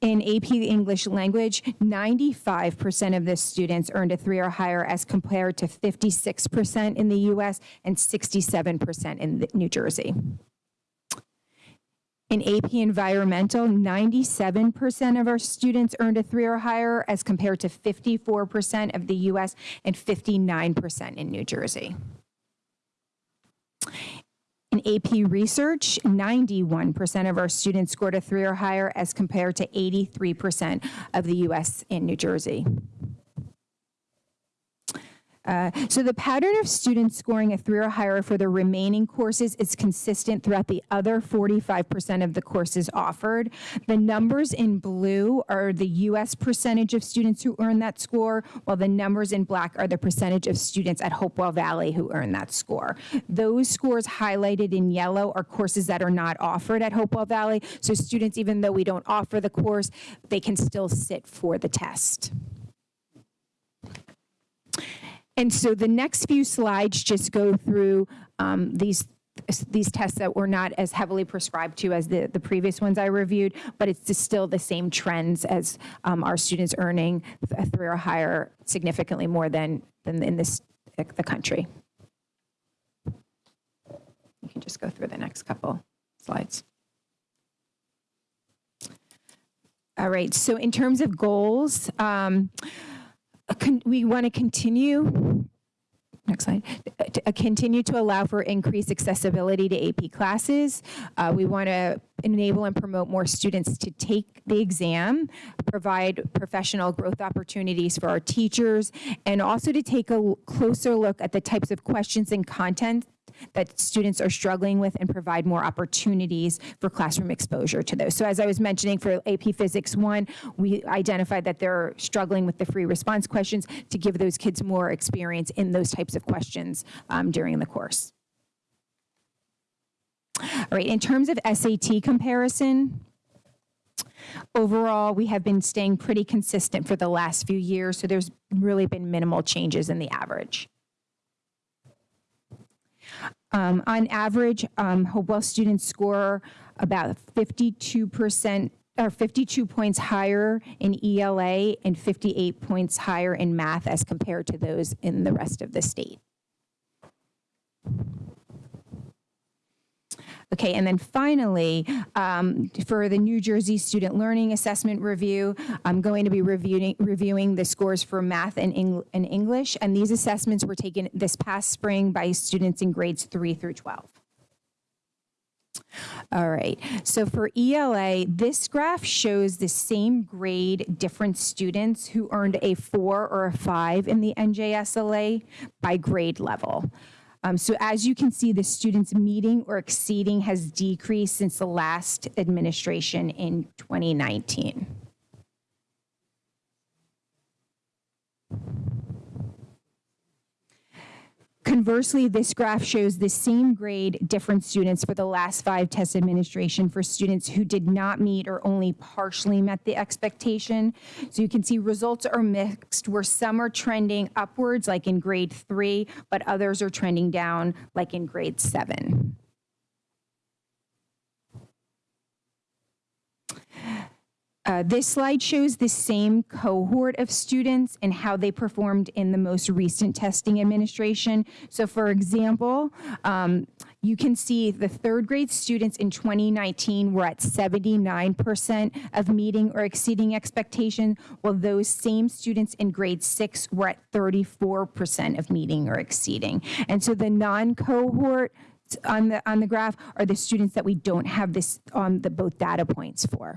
In AP English language, 95% of the students earned a three or higher as compared to 56% in the US and 67% in New Jersey. In AP Environmental, 97% of our students earned a three or higher as compared to 54% of the US and 59% in New Jersey. In AP Research, 91% of our students scored a three or higher as compared to 83% of the US and New Jersey. Uh, So the pattern of students scoring a three or higher for the remaining courses is consistent throughout the other 45% of the courses offered. The numbers in blue are the U.S. percentage of students who earn that score, while the numbers in black are the percentage of students at Hopewell Valley who earn that score. Those scores highlighted in yellow are courses that are not offered at Hopewell Valley. So students, even though we don't offer the course, they can still sit for the test. And so the next few slides just go through um, these these tests that were not as heavily prescribed to as the, the previous ones I reviewed, but it's still the same trends as um, our students earning a three or higher significantly more than, than in this, the country. You can just go through the next couple slides. All right, so in terms of goals, um, we want to continue Next slide. To- uh, Continue to allow for increased accessibility to AP classes. Uh, We want to enable and promote more students to take the exam, provide professional growth opportunities for our teachers, and also to take a closer look at the types of questions and content that students are struggling with and provide more opportunities for classroom exposure to those. So as I was mentioning for AP Physics 1, we identified that they're struggling with the free response questions to give those kids more experience in those types of questions um, during the course. All right, in terms of SAT comparison, overall, we have been staying pretty consistent for the last few years, so there's really been minimal changes in the average. Um, on average, um, Hopewell students score about 52% or 52 points higher in ELA and 58 points higher in math as compared to those in the rest of the state. Okay, and then finally, um, for the New Jersey Student Learning Assessment Review, I'm going to be reviewing, reviewing the scores for math and, Eng- and English, and these assessments were taken this past spring by students in grades 3 through 12. All right, so for ELA, this graph shows the same grade different students who earned a four or a five in the NJSLA by grade level. Um, so as you can see, the students meeting or exceeding has decreased since the last administration in 2019. Conversely, this graph shows the same grade different students for the last five test administration for students who did not meet or only partially met the expectation. So you can see results are mixed where some are trending upwards like in grade three, but others are trending down like in grade seven. Uh, This slide shows the same cohort of students and how they performed in the most recent testing administration. So for example, um, you can see the third grade students in 2019 were at 79% of meeting or exceeding expectation, while those same students in grade six were at 34% of meeting or exceeding. And so the non-cohort on the, on the graph are the students that we don't have this, on the both data points for.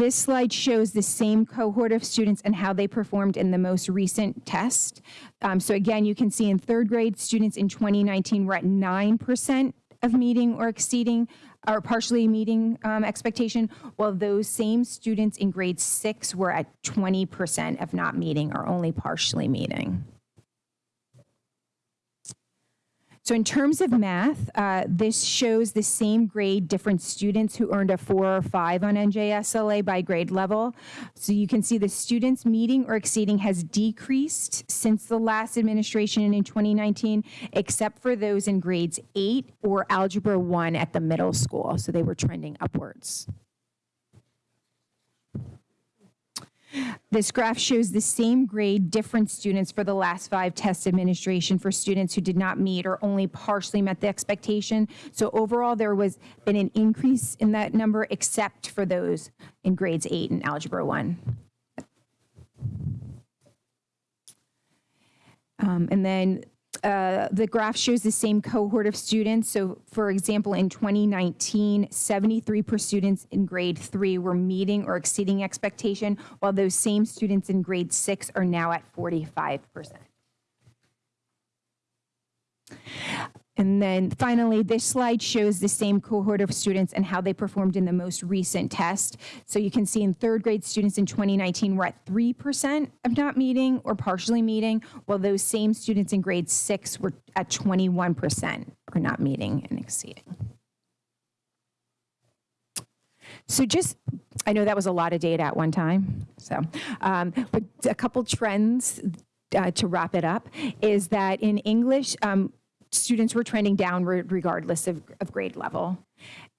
This slide shows the same cohort of students and how they performed in the most recent test. Um, so again, you can see in third grade, students in 2019 were at 9% of meeting or exceeding or partially meeting um, expectation, while those same students in grade six were at 20% of not meeting or only partially meeting. So in terms of math, uh, this shows the same grade different students who earned a four or five on NJSLA by grade level. So you can see the students meeting or exceeding has decreased since the last administration in 2019, except for those in grades eight or algebra one at the middle school. So they were trending upwards. This graph shows the same grade different students for the last five test administration for students who did not meet or only partially met the expectation. So overall, there was been an increase in that number except for those in grades eight and algebra one. Um, and then uh, the graph shows the same cohort of students. So, for example, in 2019, 73% of students in grade three were meeting or exceeding expectation, while those same students in grade six are now at 45%. And then finally, this slide shows the same cohort of students and how they performed in the most recent test. So you can see in third grade students in 2019 were at 3% of not meeting or partially meeting, while those same students in grade six were at 21% or not meeting and exceeding. So just, I know that was a lot of data at one time. So, um, but a couple trends uh, to wrap it up is that in English, um, students were trending downward regardless of, of grade level.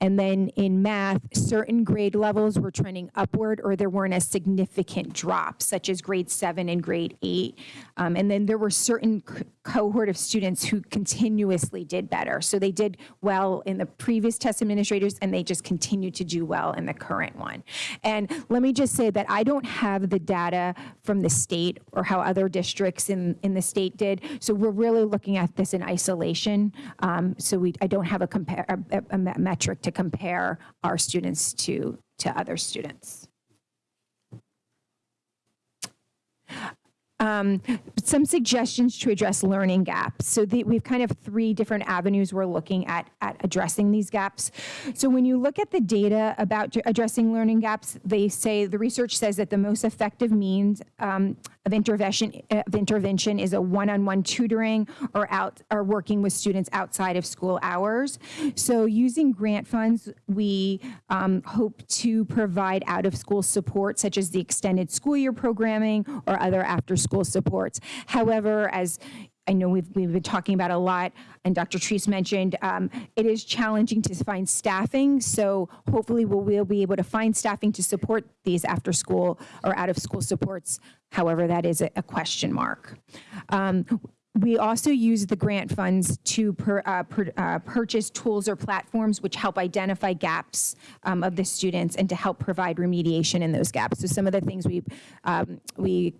And then in math, certain grade levels were trending upward or there weren't as significant drops, such as grade seven and grade eight. Um, and then there were certain cohort of students who continuously did better. So they did well in the previous test administrators and they just continued to do well in the current one. And let me just say that I don't have the data from the state or how other districts in, in the state did. So we're really looking at this in isolation. Um, so we, I don't have a, compare, a, a me- metric to compare our students to, to other students. Um, some suggestions to address learning gaps. So the, we've kind of three different avenues we're looking at at addressing these gaps. So when you look at the data about addressing learning gaps, they say the research says that the most effective means um, of intervention of intervention is a one-on-one tutoring or out or working with students outside of school hours. So using grant funds, we um, hope to provide out-of-school support such as the extended school year programming or other after-school supports. However, as I know we've, we've been talking about a lot, and Dr. Treece mentioned, um, it is challenging to find staffing. So hopefully we'll, we'll be able to find staffing to support these after school or out of school supports. However, that is a, a question mark. Um, we also use the grant funds to per, uh, per, uh, purchase tools or platforms which help identify gaps um, of the students and to help provide remediation in those gaps. So some of the things we um, we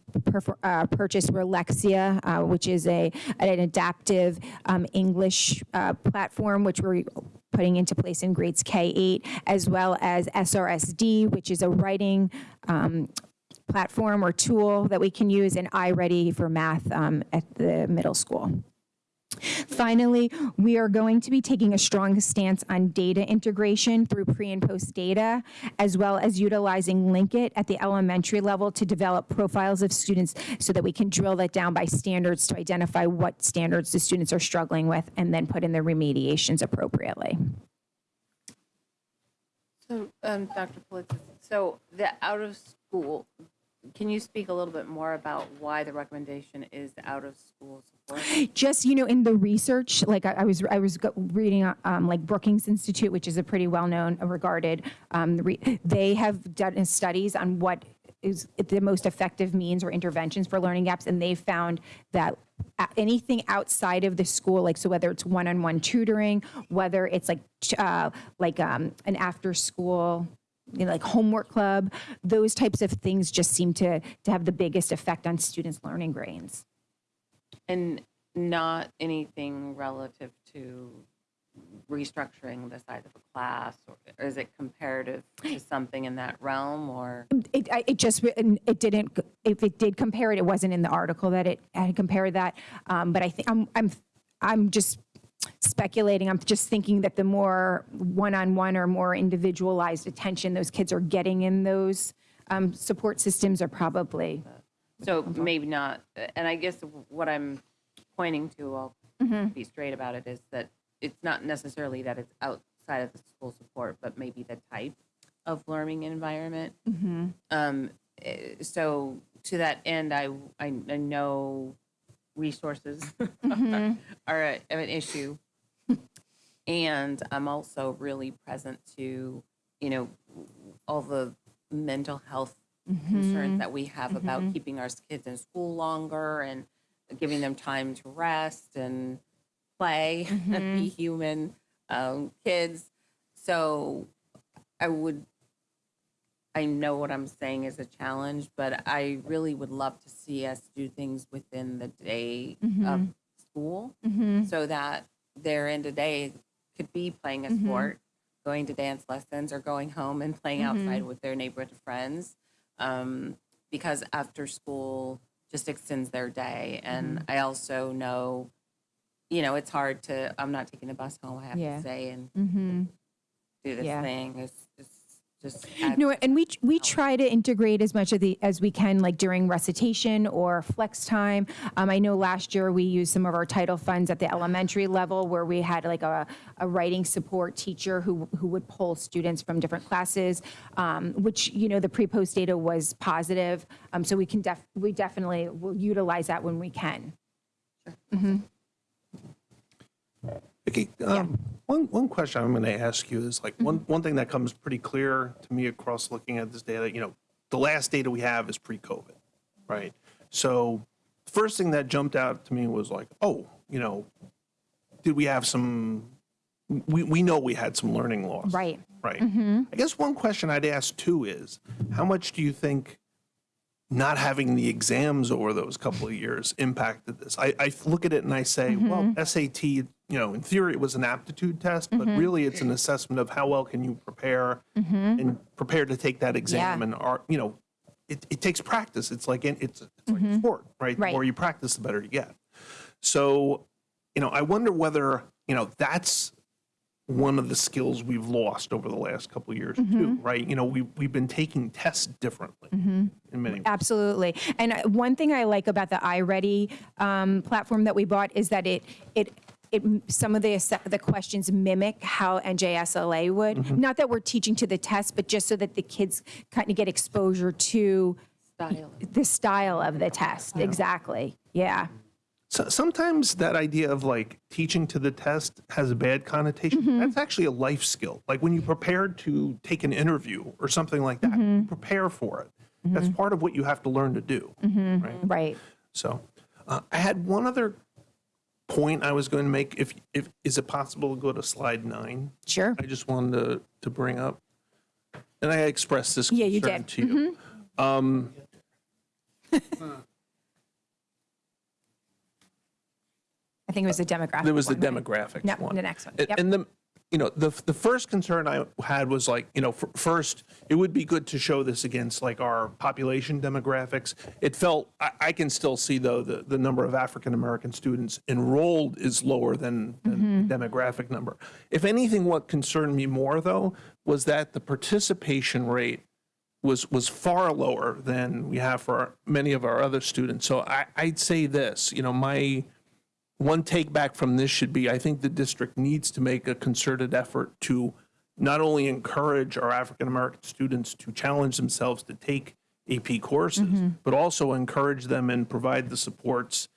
uh, purchased were Lexia, uh, which is a an adaptive um, English uh, platform which we're putting into place in grades K8, as well as SRSD, which is a writing um, platform or tool that we can use in iReady for math um, at the middle school. Finally, we are going to be taking a strong stance on data integration through pre and post data, as well as utilizing Linkit at the elementary level to develop profiles of students so that we can drill that down by standards to identify what standards the students are struggling with and then put in the remediations appropriately. So, um, Dr. Pilitsis, so the out of school, can you speak a little bit more about why the recommendation is out of school support? just you know in the research like i, I was i was reading um, like brookings institute which is a pretty well-known uh, regarded um, they have done studies on what is the most effective means or interventions for learning gaps and they found that anything outside of the school like so whether it's one-on-one tutoring whether it's like uh, like um, an after school you know, like homework club those types of things just seem to to have the biggest effect on students learning grades And not anything relative to restructuring the size of a class, or or is it comparative to something in that realm, or? It, I- it just, it didn't, if it did compare it, it wasn't in the article that it had compared that. Um, But I think, I'm, I'm, I'm just speculating, I'm just thinking that the more one-on-one or more individualized attention those kids are getting in those um, support systems are probably, So maybe not, and I guess what I'm pointing to, I'll be straight about it, is that it's not necessarily that it's outside of the school support, but maybe the type of learning environment. Um, eh, so to that end, I, I, I know resources are, mm-hmm. are a- an issue. And I'm also really present to, you know, all the mental health concerns mm-hmm. that we have about mm-hmm. keeping our kids in school longer and giving them time to rest and play and be human um, kids. So I would, I know what I'm saying is a challenge, but I really would love to see us do things within the day of school Mhm. so that their end of day could be playing a Mhm. sport, going to dance lessons, or going home and playing outside with their neighborhood friends. Um, because after school just extends their day. And I also know, you know, it's hard to, I'm not taking the bus home, I have to stay and Mm-hmm. do this Yeah. thing. It's just. adds No, and we we challenge. try to integrate as much of the as we can, like during recitation or flex time. Um, I know last year we used some of our title funds at the elementary level, where we had like a, a writing support teacher who who would pull students from different classes, um, which you know the pre-post data was positive. Um, so we can def we definitely will utilize that when we can. Vicky, um, one, one question I'm going to ask you is like, one, one thing that comes pretty clear to me across looking at this data, you know, the last data we have is pre-COVID, right? So first thing that jumped out to me was like, oh, you know, did we have some, we, we know we had some learning loss. Right. Right. I guess one question I'd ask too is, how much do you think not having the exams over those couple of years impacted this? I, I look at it and I say, mm-hmm. well, SAT, you know, in theory it was an aptitude test, but mm-hmm. really it's an assessment of how well can you prepare mm-hmm. and prepare to take that exam Yeah. and are, you know, it, it takes practice. It's like, in- it's, it's like sport, right? Right. The more you practice, the better you get. So, you know, I wonder whether, you know, that's one of the skills we've lost over the last couple of years mm-hmm. too, right? You know, we, we've been taking tests differently mm-hmm. in many ways. Absolutely. And uh, one thing I like about the iReady um, platform that we bought is that it it it some of the the questions mimic how NJSLA would. Mm-hmm. Not that we're teaching to the test, but just so that the kids kind of get exposure to Style. the style of the test. Exactly. Yeah. So, sometimes that idea of like teaching to the test has a bad connotation. Mm-hmm. That's actually a life skill. Like when you prepare to take an interview or something like that, you prepare for it. Mm-hmm. That's part of what you have to learn to do, right? Right. So, uh, I had one other point I was going to make. If if is it possible to go to slide nine? Sure. I just wanted to, to bring up, and I expressed this Yeah, you did. to you. Um, I think it was the demographic. there was the one, right? demographics No, one. the next one. And- Yep. And the, you know, the, the first concern I had was like, you know, f- first, it would be good to show this against like our population demographics. It felt, I, I can still see though, the, the number of African-American students enrolled is lower than, than the demographic number. If anything, what concerned me more though, was that the participation rate was, was far lower than we have for our- many of our other students. So I, I'd say this, you know, my, one take back from this should be, I think the district needs to make a concerted effort to not only encourage our African-American students to challenge themselves to take AP courses, mm-hmm. but also encourage them and provide the supports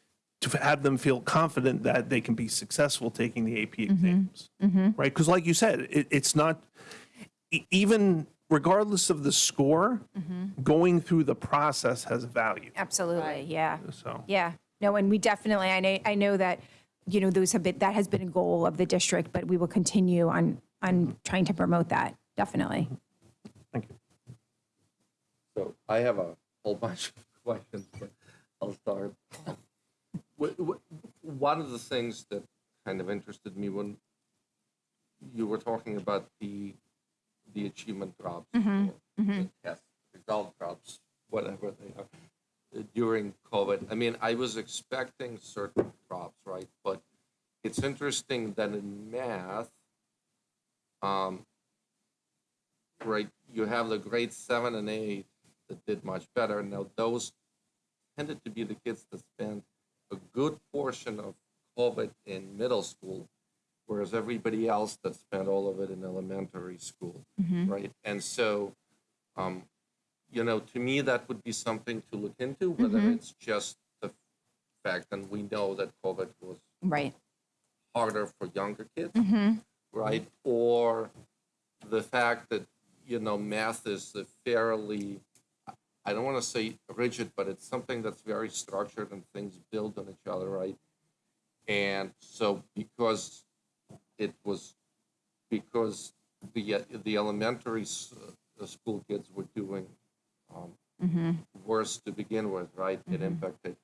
to have them feel confident that they can be successful taking the AP mm-hmm. exams, mm-hmm. right? Because like you said, it, it's not, e- even regardless of the score, going through the process has value, Absolutely. Yeah. so. Yeah, no, and we definitely, I know, I know that, you know, those have been, that has been a goal of the district, but we will continue on, on trying to promote that, definitely. Thank you. So I have a whole bunch of questions, but I'll start. What, what, one of the things that kind of interested me when you were talking about the the achievement drops, mm-hmm. or the mm-hmm. test result drops, whatever they are, during COVID. I mean, I was expecting certain drops, right? But it's interesting that in math, um, right, you have the grade seven and eight that did much better. Now, those tended to be the kids that spent a good portion of COVID in middle school, whereas everybody else that spent all of it in elementary school, right? And so, um, you know, to me, that would be something to look into, whether it's just the fact, and we know that COVID was Right. harder for younger kids, Mm-hmm. right? Or the fact that, you know, math is a fairly, I don't want to say rigid, but it's something that's very structured and things build on each other, right? And so because it was, because the, the elementary uh, school kids were doing um, worse to begin with, right? It impacted.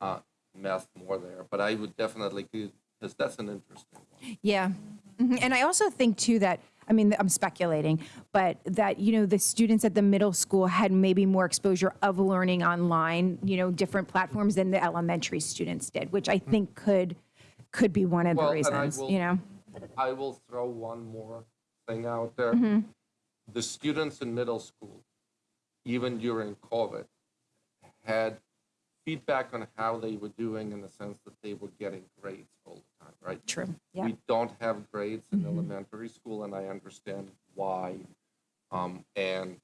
Uh, math more there, but I would definitely, because that's an interesting one. Yeah. Mhm. And I also think too that, I mean, I'm speculating, but that, you know, the students at the middle school had maybe more exposure of learning online, you know, different platforms than the elementary students did, which I think could, could be one of the Well, I reasons, will- you know? I will throw one more thing out there. Mm-hmm. The students in middle school, even during COVID, had feedback on how they were doing in the sense that they were getting grades all the time, right? True. Yeah. We don't have grades in mm-hmm. elementary school, and I understand why. Um, and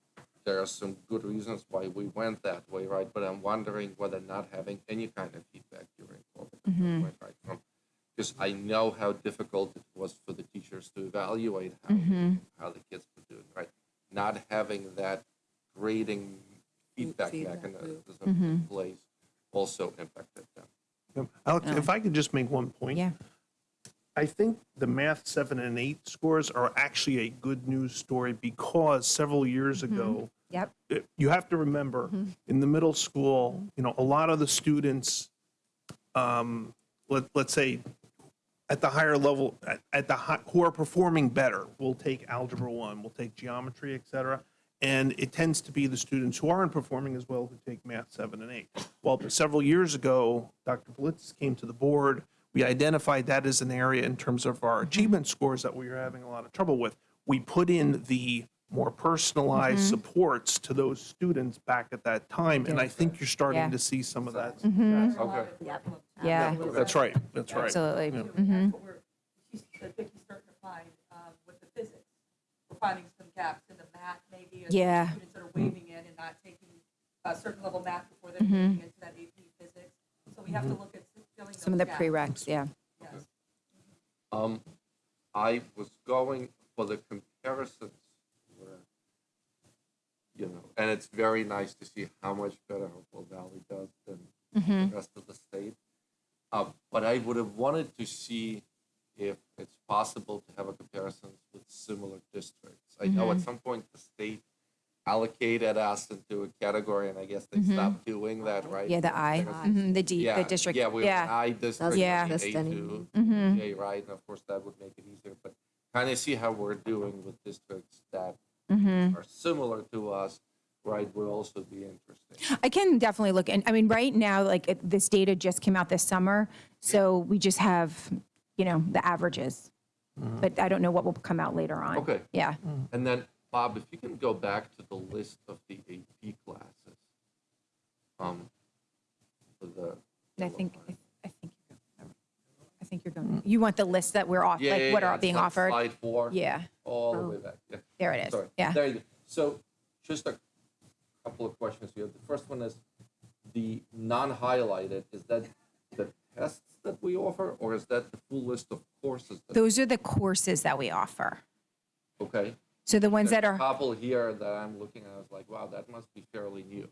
there are some good reasons why we went that way, right? But I'm wondering whether not having any kind of feedback during COVID, mm-hmm. went right from, because I know how difficult it was for the teachers to evaluate how, mm-hmm. how the kids were doing, right? Not having that grading feedback mechanism in mm-hmm. place also impacted them. Yep. Alex, if I could just make one point. Yeah. I think the math seven and eight scores are actually a good news story because several years mm-hmm. ago, Yep. it- you have to remember mm-hmm. in the middle school, you know, a lot of the students, um, let, let's say, at the higher level, at, at the hi- who are performing better, will take algebra one, will take geometry, et cetera. And it tends to be the students who aren't performing as well who take math seven and eight. Well, several years ago, Dr. Blitz came to the board. We identified that as an area in terms of our achievement scores that we were having a lot of trouble with. We put in the more personalized supports to those students back at that time, and I think you're Yeah. starting to see some of that. Okay. Yep. Yeah. That's right, that's right. Absolutely. Yeah. hmm what we're, she's, I think he's starting to find um, with the physics. We're finding some gaps in the math maybe. and Yeah. Students that are waving in and not taking a certain level math before they're moving into that AP physics. So we have to look at filling Some of the gaps. prereqs, yeah. Yes. Um, I was going for the comparisons where, you know, and it's very nice to see how much better Hopewell Valley does than the rest of the state. Uh, but I would have wanted to see if it's possible to have a comparison with similar districts. I know at some point the state allocated us into a category, and I guess they stopped doing that, right? Yeah, the I, Because- mhm, the D, yeah, the district, Yeah, we yeah. I district, Yeah. A Exist two, anymore. Mhm. J, right, and of course that would make it easier, but kind of see how we're doing with districts that Mhm. are similar to us, right, would also be interesting. I can definitely look, and I mean, right now, like it- this data just came out this summer, so we just have, you know, the averages. But I don't know what will come out later on. Okay. Yeah. And then, Bob, if you can go back to the list of the AP classes, um, for the. And I think, I I think, you're going- I think you're going, you want the list that we're off, Yeah, like yeah, what yeah, are it's being like offered? Slide four. Yeah, All the Oh. way back, yeah. there it is. Sorry. Yeah. There you go. So just a couple of questions here. The first one is the non-highlighted, is that the tests that we offer, or is that the full list of courses? that- Those are the courses that we offer. Okay. So the ones that are. a couple here that I'm looking at, I was like, wow, that must be fairly new.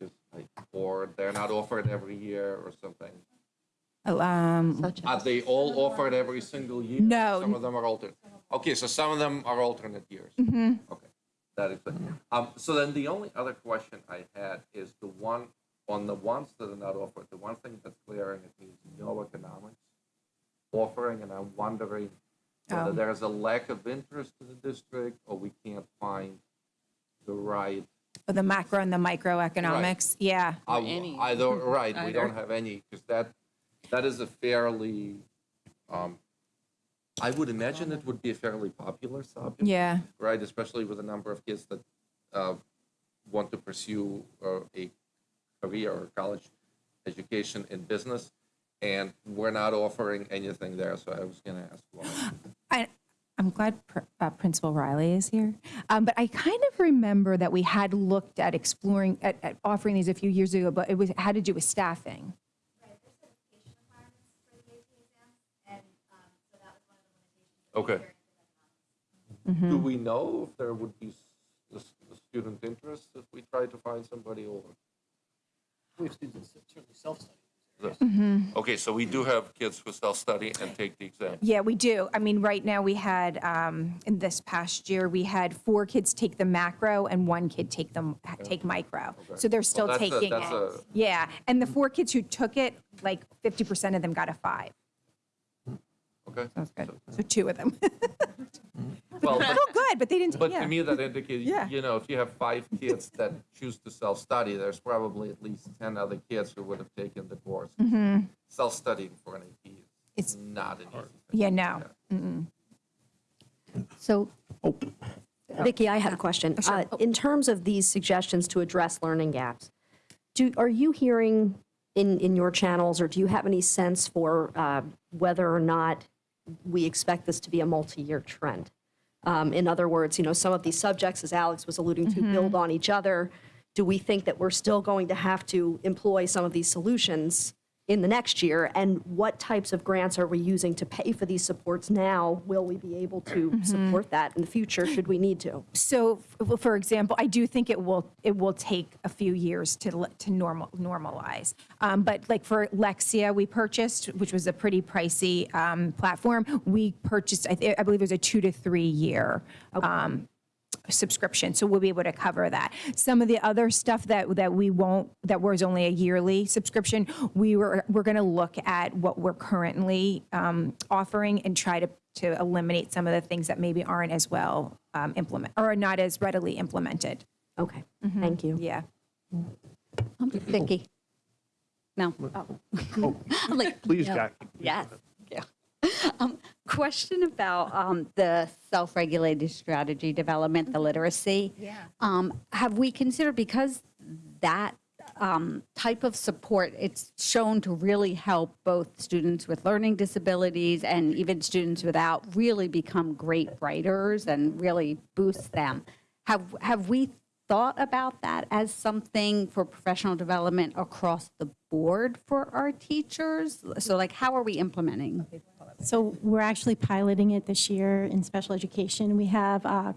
'Cause I- Or they're not offered every year or something. Um, Such Are as, they all offered every single year? No. Some of them are alternate. Okay, so some of them are alternate years. Mm-hmm. Okay, that is. Um, so then the only other question I had is the one, on the ones that are not offered, the one thing that's glaring at me is no economics offering, and I'm wondering whether Oh. there's a lack of interest in the district, or we can't find the right. For the macro and the microeconomics, yeah. uh, any. Either, right, we don't have any, because that, that is a fairly, um, I would imagine it would be a fairly popular subject. Yeah. right? Especially with the number of kids that uh, want to pursue uh, a career or college education in business, and we're not offering anything there. So I was going to ask why. I, I'm glad Pr- uh, Principal Riley is here. Um, but I kind of remember that we had looked at exploring, at, at offering these a few years ago, but it was had to do with staffing. Okay. Do we know if there would be s- the s- the student interest if we try to find somebody or? We have students that certainly self-study. this? Mm-hmm. Okay, so we do have kids who self-study and take the exam. Yeah, we do. I mean, right now we had, um, in this past year, we had four kids take the macro and one kid take them, take micro. So they're still that's a- taking that's it. a- Yeah, and the four kids who took it, like 50% of them got a five. Okay? That's good. So two of them. Well, but- Oh, good, but they didn't, But yeah. to me, that indicates, Yeah. you know, if you have five kids that choose to self-study, there's probably at least 10 other kids who would have taken the course. Self-studying for an AP is It's- not an easy thing. Yeah, no. So, Vicki, I have a question. Uh, In terms of these suggestions to address learning gaps, do, are you hearing in, in your channels, or do you have any sense for uh, whether or not we expect this to be a multi-year trend? Um, In other words, you know, some of these subjects, as Alex was alluding to, build on each other. Do we think that we're still going to have to employ some of these solutions in the next year? And what types of grants are we using to pay for these supports now? Will we be able to support that in the future, should we need to? So, f- for example, I do think it will it will take a few years to l- to normal normalize. Um, but like for Lexia, we purchased, which was a pretty pricey um, platform. We purchased, I, th- I believe, it was a two to three year. Um, subscription so we'll be able to cover that some of the other stuff that that we won't that was only a yearly subscription we were we're going to look at what we're currently um, offering and try to to eliminate some of the things that maybe aren't as well um, implement or are not as readily implemented Okay, thank you. yeah Vicky? No. Oh, I'm like, Please, no. Jackie. Yes. Yeah. Um, Question about um, the self-regulated strategy development, the literacy. Yeah. Have we considered, because that um, type of support, it's shown to really help both students with learning disabilities and even students without really become great writers and really boost them. Have, have we thought about that as something for professional development across the board for our teachers? So like, how are we implementing? So we're actually piloting it this year in special education. We have uh,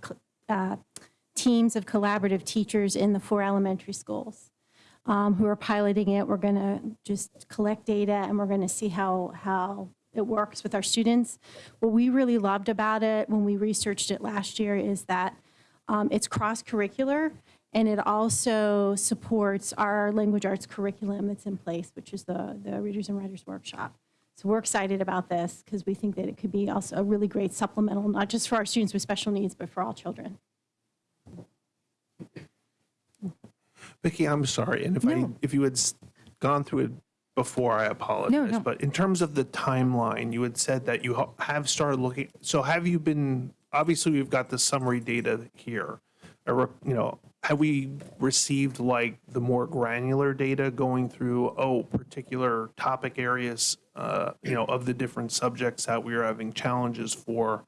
uh, teams of collaborative teachers in the four elementary schools um, who are piloting it. We're going to just collect data and we're going to see how, how it works with our students. What we really loved about it when we researched it last year is that um, it's cross-curricular and it also supports our language arts curriculum that's in place, which is the, the Readers and Writers Workshop. So we're excited about this because we think that it could be also a really great supplemental, not just for our students with special needs, but for all children. Vicki, I'm sorry, and if I, if you had gone through it before, I apologize. no. no. But in terms of the timeline, you had said that you have started looking, so have you been, obviously, we've got the summary data here. You know, have we received like the more granular data going through, oh, particular topic areas, uh, you know, of the different subjects that we are having challenges for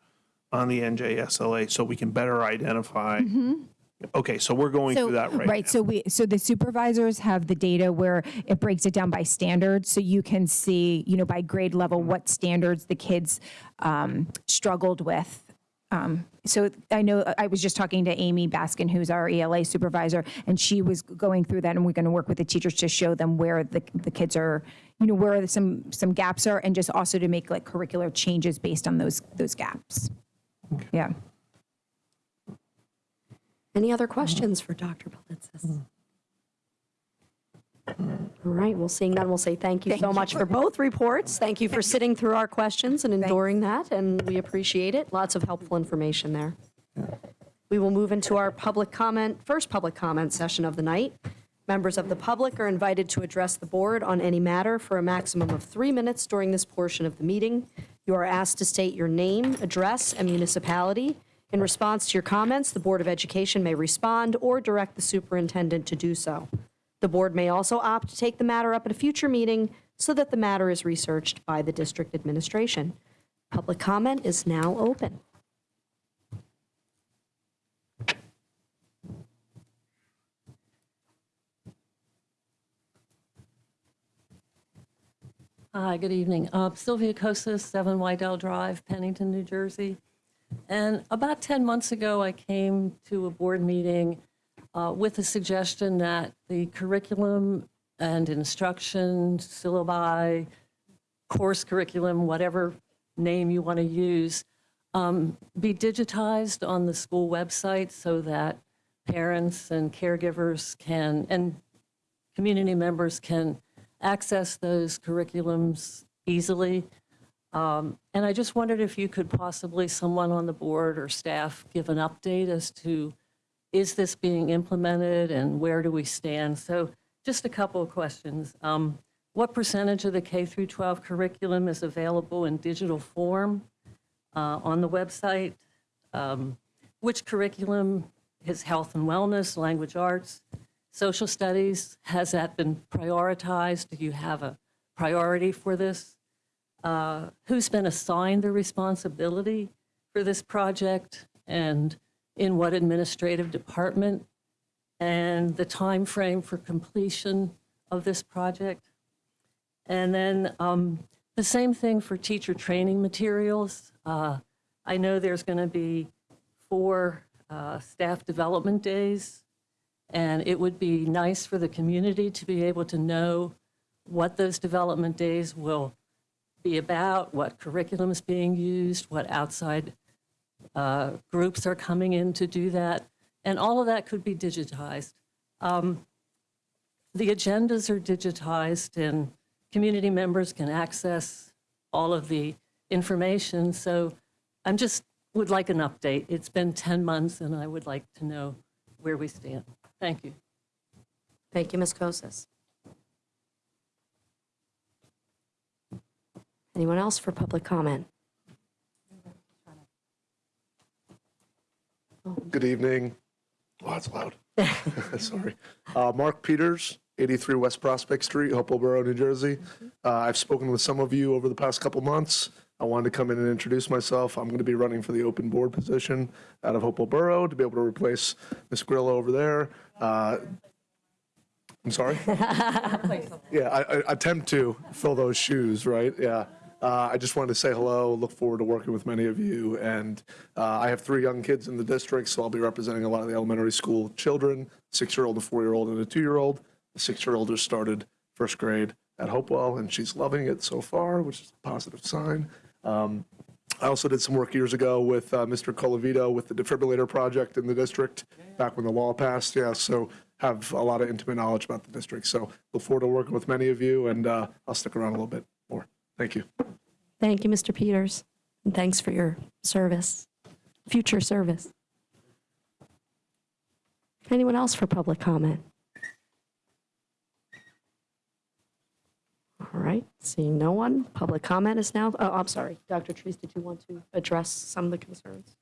on the NJSLA, so we can better identify? Okay, so we're going through that right now. right so we so the supervisors have the data where it breaks it down by standards so you can see you know by grade level what standards the kids um, struggled with um, so I know I was just talking to Amy Baskin, who's our ELA supervisor, and she was going through that, and we're going to work with the teachers to show them where the, the kids are, you know, where some some gaps are, and just also to make like curricular changes based on those those gaps. Yeah. Any other questions for Dr. Pilitsis? All right, well, seeing none, we'll say thank you so much for both reports. Thank you for sitting through our questions and enduring that, and we appreciate it. Lots of helpful information there. We will move into our public comment, first public comment session of the night. Members of the public are invited to address the board on any matter for a maximum of three minutes during this portion of the meeting. You are asked to state your name, address, and municipality. In response to your comments, the Board of Education may respond or direct the superintendent to do so. The board may also opt to take the matter up at a future meeting so that the matter is researched by the district administration. Public comment is now open. Hi, good evening. Uh, Sylvia Kosas, 7 Wydell Drive, Pennington, New Jersey. And about 10 months ago, I came to a board meeting uh, with a suggestion that the curriculum and instruction, syllabi, course curriculum, whatever name you want to use, um, be digitized on the school website so that parents and caregivers can, and community members can access those curriculums easily. Um, And I just wondered if you could possibly, someone on the board or staff, give an update as to, is this being implemented and where do we stand? So just a couple of questions. Um, What percentage of the K through 12 curriculum is available in digital form uh, on the website? Um, Which curriculum is health and wellness, language arts, social studies? Has that been prioritized? Do you have a priority for this? Uh, Who's been assigned the responsibility for this project and in what administrative department? And the time frame for completion of this project? And then um, the same thing for teacher training materials. Uh, I know there's going to be four uh, staff development days, and it would be nice for the community to be able to know what those development days will be about, what curriculum is being used, what outside uh, groups are coming in to do that, and all of that could be digitized. Um, The agendas are digitized, and community members can access all of the information. So I'm just, would like an update. It's been 10 months, and I would like to know where we stand. Thank you. Thank you, Ms. Kosis. Anyone else for public comment? Good evening. Oh, that's loud. Sorry. Uh, Mark Peters, 83 West Prospect Street, Hopewell Borough, New Jersey. Uh, I've spoken with some of you over the past couple months. I wanted to come in and introduce myself. I'm going to be running for the open board position out of Hopewell Borough to be able to replace Ms. Grillo over there. Uh, I'm sorry? Yeah, I, I attempt to fill those shoes, right? Yeah. Uh, I just wanted to say hello, look forward to working with many of you. And uh, I have three young kids in the district, so I'll be representing a lot of the elementary school children, six-year-old, a four-year-old, and a two-year-old. The six-year-old just started first grade at Hopewell, and she's loving it so far, which is a positive sign. Um, I also did some work years ago with uh, Mr. Colavito with the defibrillator project in the district, back when the law passed, yeah, so have a lot of intimate knowledge about the district. So look forward to working with many of you, and uh, I'll stick around a little bit more. Thank you. Thank you, Mr. Peters, and thanks for your service, future service. Anyone else for public comment? All right, seeing no one, public comment is now, oh, I'm sorry, Dr. Treece, did you want to address some of the concerns?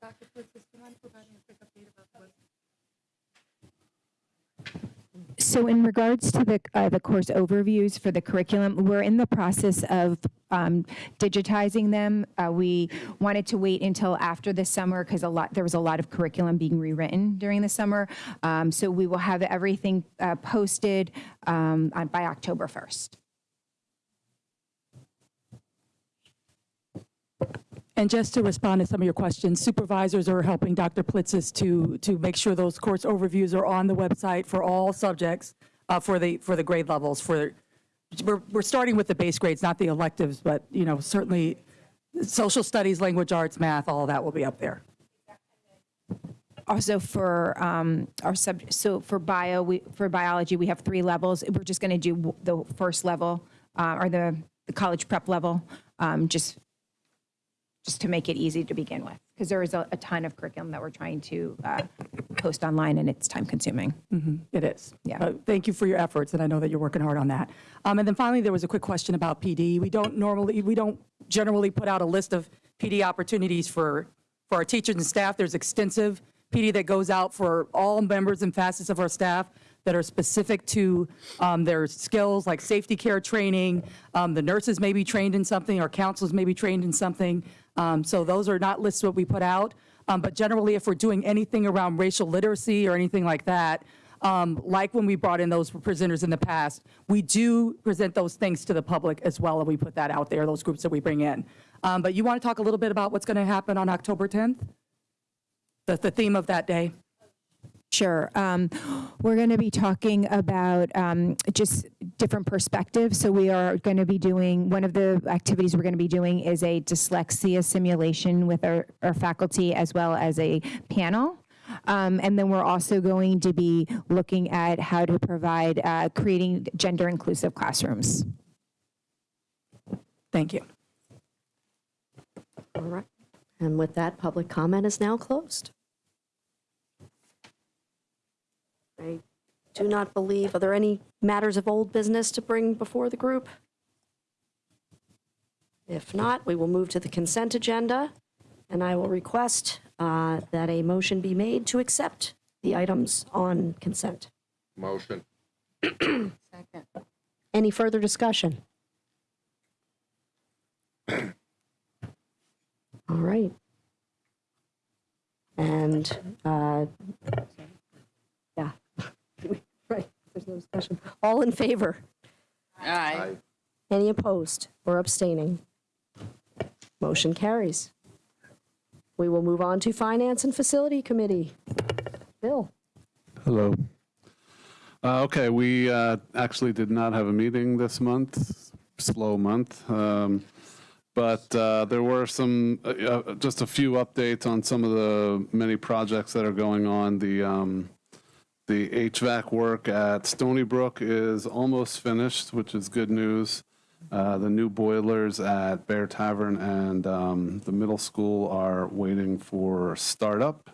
So in regards to the, uh, the course overviews for the curriculum, we're in the process of um, digitizing them. Uh, We wanted to wait until after the summer because a lot, there was a lot of curriculum being rewritten during the summer. Um, So we will have everything uh, posted um, on- by October 1st. And just to respond to some of your questions, supervisors are helping Dr. Pilitsis to, to make sure those course overviews are on the website for all subjects, uh, for the, for the grade levels, for, we're, we're starting with the base grades, not the electives, but, you know, certainly social studies, language arts, math, all that will be up there. Also for um, our sub, so for bio, we, for biology, we have three levels. We're just going to do the first level, uh, or the, the college prep level, um, just, just to make it easy to begin with. Because there is a, a ton of curriculum that we're trying to uh, post online and it's time consuming. It is. Yeah. Uh, Thank you for your efforts, and I know that you're working hard on that. Um, And then finally, there was a quick question about PD. We don't normally, we don't generally put out a list of PD opportunities for, for our teachers and staff. There's extensive PD that goes out for all members and facets of our staff that are specific to um, their skills, like safety care training. Um, The nurses may be trained in something, our counselors may be trained in something. Um, So those are not lists what we put out. Um, But generally, if we're doing anything around racial literacy or anything like that, um, like when we brought in those presenters in the past, we do present those things to the public as well, and we put that out there, those groups that we bring in. Um, But you want to talk a little bit about what's going to happen on October 10th? The, the theme of that day? Sure. Um, We're going to be talking about um, just different perspectives. So we are going to be doing, one of the activities we're going to be doing is a dyslexia simulation with our, our faculty as well as a panel. Um, and then we're also going to be looking at how to provide, uh, creating gender inclusive classrooms. Thank you. All right. And with that, public comment is now closed. I do not believe, are there any matters of old business to bring before the group? If not, we will move to the consent agenda, and I will request uh, that a motion be made to accept the items on consent. Motion. Second. Any further discussion? All right. And, uh, there's no discussion. All in favor? Aye. Any opposed or abstaining? Motion carries. We will move on to Finance and Facility Committee. Bill? Hello. Uh, Okay, we uh, actually did not have a meeting this month, slow month. um, But uh, there were some, uh, uh, just a few updates on some of the many projects that are going on. The, um, the HVAC work at Stony Brook is almost finished, which is good news. Uh, The new boilers at Bear Tavern and um, the middle school are waiting for startup.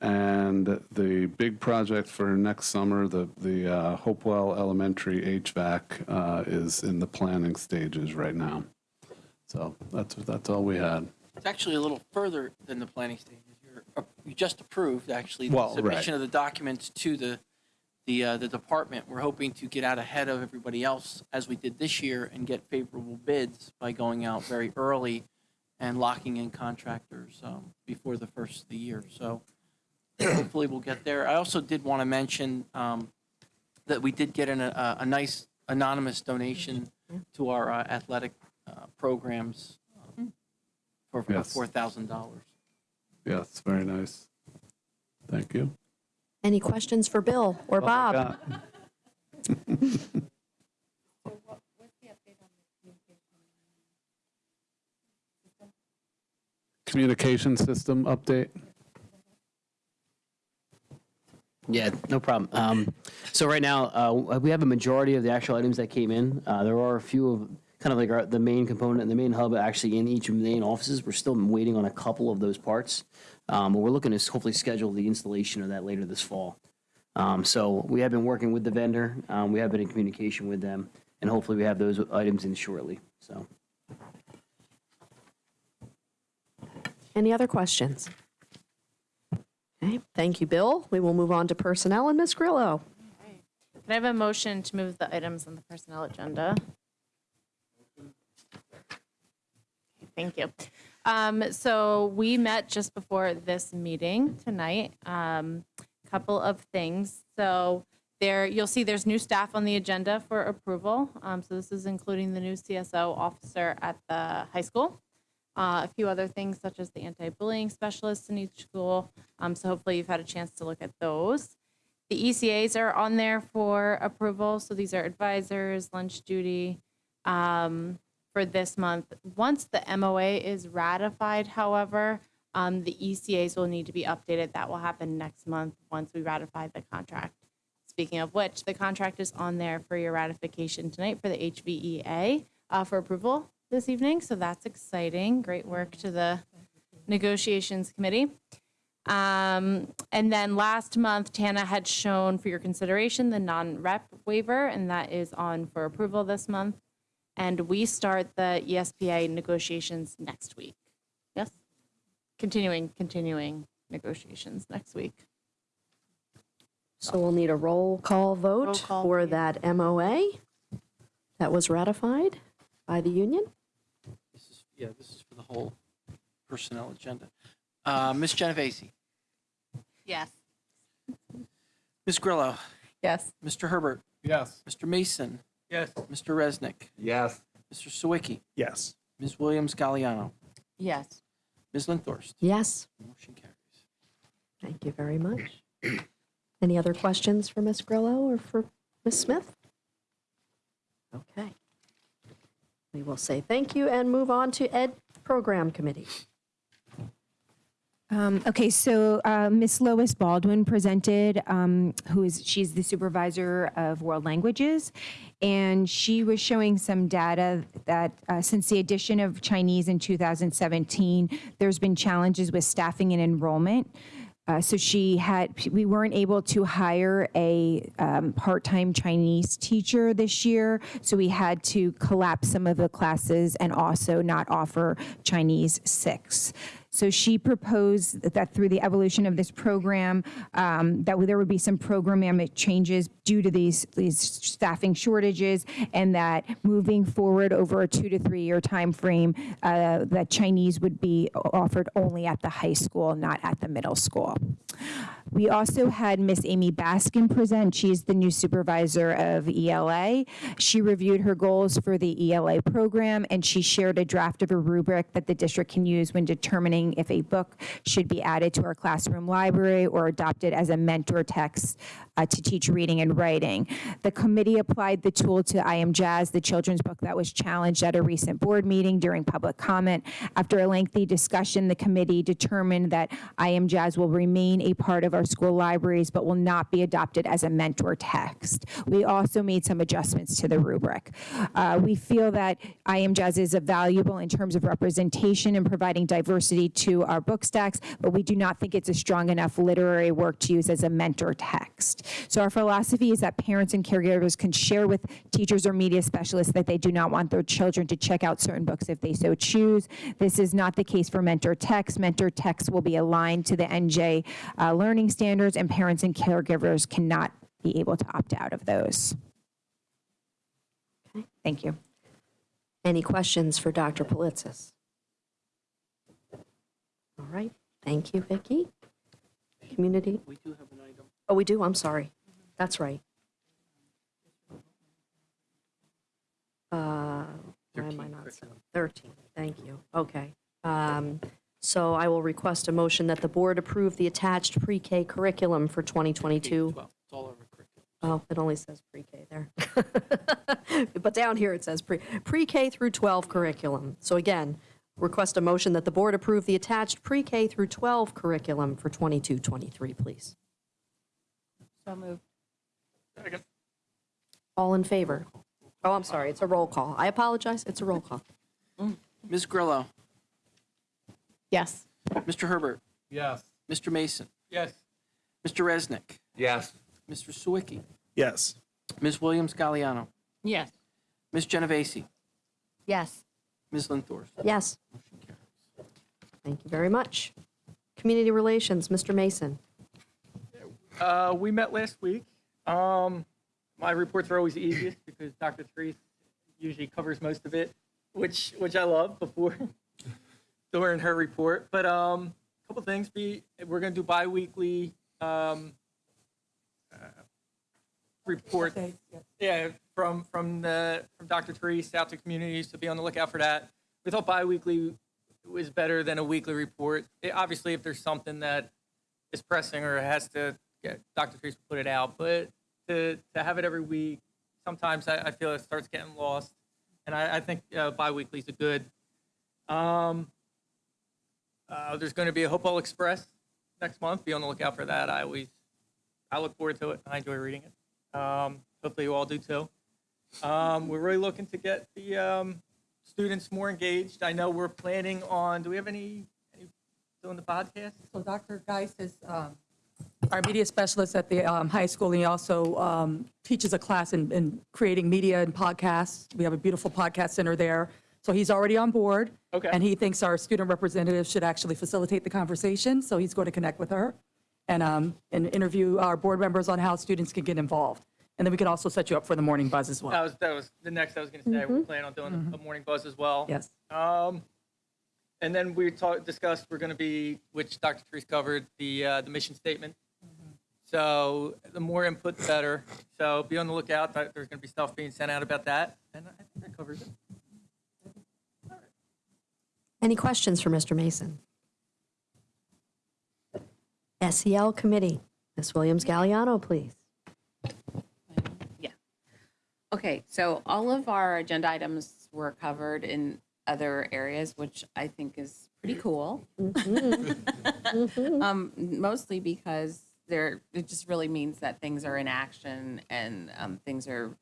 And the big project for next summer, the, the uh, Hopewell Elementary HVAC uh, is in the planning stages right now. So that's, that's all we had. It's actually a little further than the planning stages. You just approved, actually, the Well, right. submission of the documents to the, the, uh, the department. We're hoping to get out ahead of everybody else, as we did this year, and get favorable bids by going out very early and locking in contractors um, before the first of the year. So hopefully we'll get there. I also did want to mention um, that we did get an, a, a nice anonymous donation to our uh, athletic uh, programs um, for for Yes. $4,000. Yes, very nice. Thank you. Any questions for Bill or That's Bob? Communication system update? Yeah, no problem. Um, so right now, uh, we have a majority of the actual items that came in. Uh, there are a few of kind of like our, the main component and the main hub actually in each of the main offices. We're still waiting on a couple of those parts, um, but we're looking to hopefully schedule the installation of that later this fall. Um, so we have been working with the vendor. Um, we have been in communication with them, and hopefully we have those items in shortly. So. Any other questions? Okay, thank you, Bill. We will move on to personnel and Ms. Grillo. Can I have a motion to move the items on the personnel agenda? Thank you. Um, So we met just before this meeting tonight. Um, Couple of things. So there, you'll see there's new staff on the agenda for approval. Um, So this is including the new CSO officer at the high school. Uh, A few other things such as the anti-bullying specialists in each school. Um, So hopefully you've had a chance to look at those. The ECAs are on there for approval, so these are advisors, lunch duty um, for this month. Once the MOA is ratified, however, um, the ECAs will need to be updated. That will happen next month once we ratify the contract. Speaking of which, the contract is on there for your ratification tonight for the HVEA uh, for approval this evening, so that's exciting. Great work to the negotiations committee. Um, and then last month, Tana had shown for your consideration the non-rep waiver, and that is on for approval this month. And we start the ESPA negotiations next week. Yes? Continuing, continuing negotiations next week. So we'll need a roll call vote Roll call, for please. that MOA that was ratified by the union. This is, yeah, this is for the whole personnel agenda. Uh, Ms. Genovese, Yes. Ms. Grillo, Yes. Mr. Herbert, Yes. Mr. Mason. Yes. Mr. Resnick, Yes. Mr. Sawicki, Yes. Ms. Williams Galliano, Yes. Ms. Linthorst. Yes, Motion carries. thank you very much. Any other questions for Ms. Grillo or for Ms. Smith? Okay. We will say thank you and move on to Ed Program Committee. Um, okay, so uh, Miss Lois Baldwin presented, um, who is she's the supervisor of world languages, and she was showing some data that uh, since the addition of Chinese in 2017, there's been challenges with staffing and enrollment. Uh, so she had, we weren't able to hire a um, part-time Chinese teacher this year, so we had to collapse some of the classes and also not offer Chinese six. So she proposed that through the evolution of this program, um, that there would be some programmatic changes due to these, these staffing shortages, and that moving forward over a two to three year time frame, uh, that Chinese would be offered only at the high school, not at the middle school. We also had Miss Amy Baskin present. She's the new supervisor of ELA. She reviewed her goals for the ELA program, and she shared a draft of a rubric that the district can use when determining if a book should be added to our classroom library or adopted as a mentor text uh, to teach reading and writing. The committee applied the tool to I Am Jazz, the children's book that was challenged at a recent board meeting during public comment. After a lengthy discussion, the committee determined that I Am Jazz will remain a part of our school libraries, but will not be adopted as a mentor text. We also made some adjustments to the rubric. Uh, we feel that I Am Jazz is a valuable in terms of representation and providing diversity to our book stacks, but we do not think it's a strong enough literary work to use as a mentor text. So our philosophy is that parents and caregivers can share with teachers or media specialists that they do not want their children to check out certain books if they so choose. This is not the case for mentor text. Mentor text will be aligned to the NJ uh, learning standards, and parents and caregivers cannot be able to opt out of those. Thank you. Any questions for Dr. Pilitsis? All right, thank you, Vicki. Community, We do have an item. oh, we do, I'm sorry. That's right. Uh, Why am I not, 13, thank you, okay. Um, So I will request a motion that the board approve the attached pre-K curriculum for 2022. Well, it's all over curriculum. Oh, it only says pre-K there. But down here it says pre, pre-K through 12 curriculum. So again, request a motion that the board approve the attached pre-K through 12 curriculum for 22, 23, please. So moved. All in favor? Oh, I'm sorry, it's a roll call. I apologize, it's a roll call. Ms. Grillo, Yes. Mr. Herbert, Yes. Mr. Mason, Yes. Mr. Resnick, Yes. Mr. Sawicki, Yes. Ms. Williams Galliano, Yes. Ms. Genovese, Yes. Ms. Linthorst. Yes. Thank you very much. Community Relations, Mr. Mason. Uh, we met last week. Um, my reports are always easiest because Dr. Treece usually covers most of it, which which I love before during her report. But um, a couple things. Be we're gonna do biweekly um, uh, report. Yeah, from from the from Dr. Treece out to communities to be on the lookout for that. We thought biweekly was better than a weekly report. It- obviously, if there's something that is pressing or has to get Dr. Treece will put it out, but to to have it every week, sometimes I, I feel it starts getting lost, and I, I think uh, biweekly is a good. Um, uh, there's going to be a Hopewell Express next month. Be on the lookout for that. I always I look forward to it. I enjoy reading it. Um, hopefully, you all do too. Um, we're really looking to get the um, students more engaged. I know we're planning on. Do we have any, any doing the podcast? So Dr. Geis is um, our media specialist at the um, high school, and he also um, teaches a class in, in creating media and podcasts. We have a beautiful podcast center there. So he's already on board. Okay. And he thinks our student representative should actually facilitate the conversation, so he's going to connect with her and, um, and interview our board members on how students can get involved. And then we can also set you up for the morning buzz as well. That was that was the next I was going to say. We're planning on doing a morning buzz as well. Yes. Um, and then we talked discussed we're going to be, which Dr. Treece covered, the uh, the mission statement. So the more input, the better. So be on the lookout. There's going to be stuff being sent out about that, and I think that covers it. Any questions for Mr. Mason? SEL Committee, Ms. Williams Galliano, please. Yeah. Okay, so all of our agenda items were covered in other areas, which I think is pretty cool. Um, mostly because there, it just really means that things are in action and, um, things are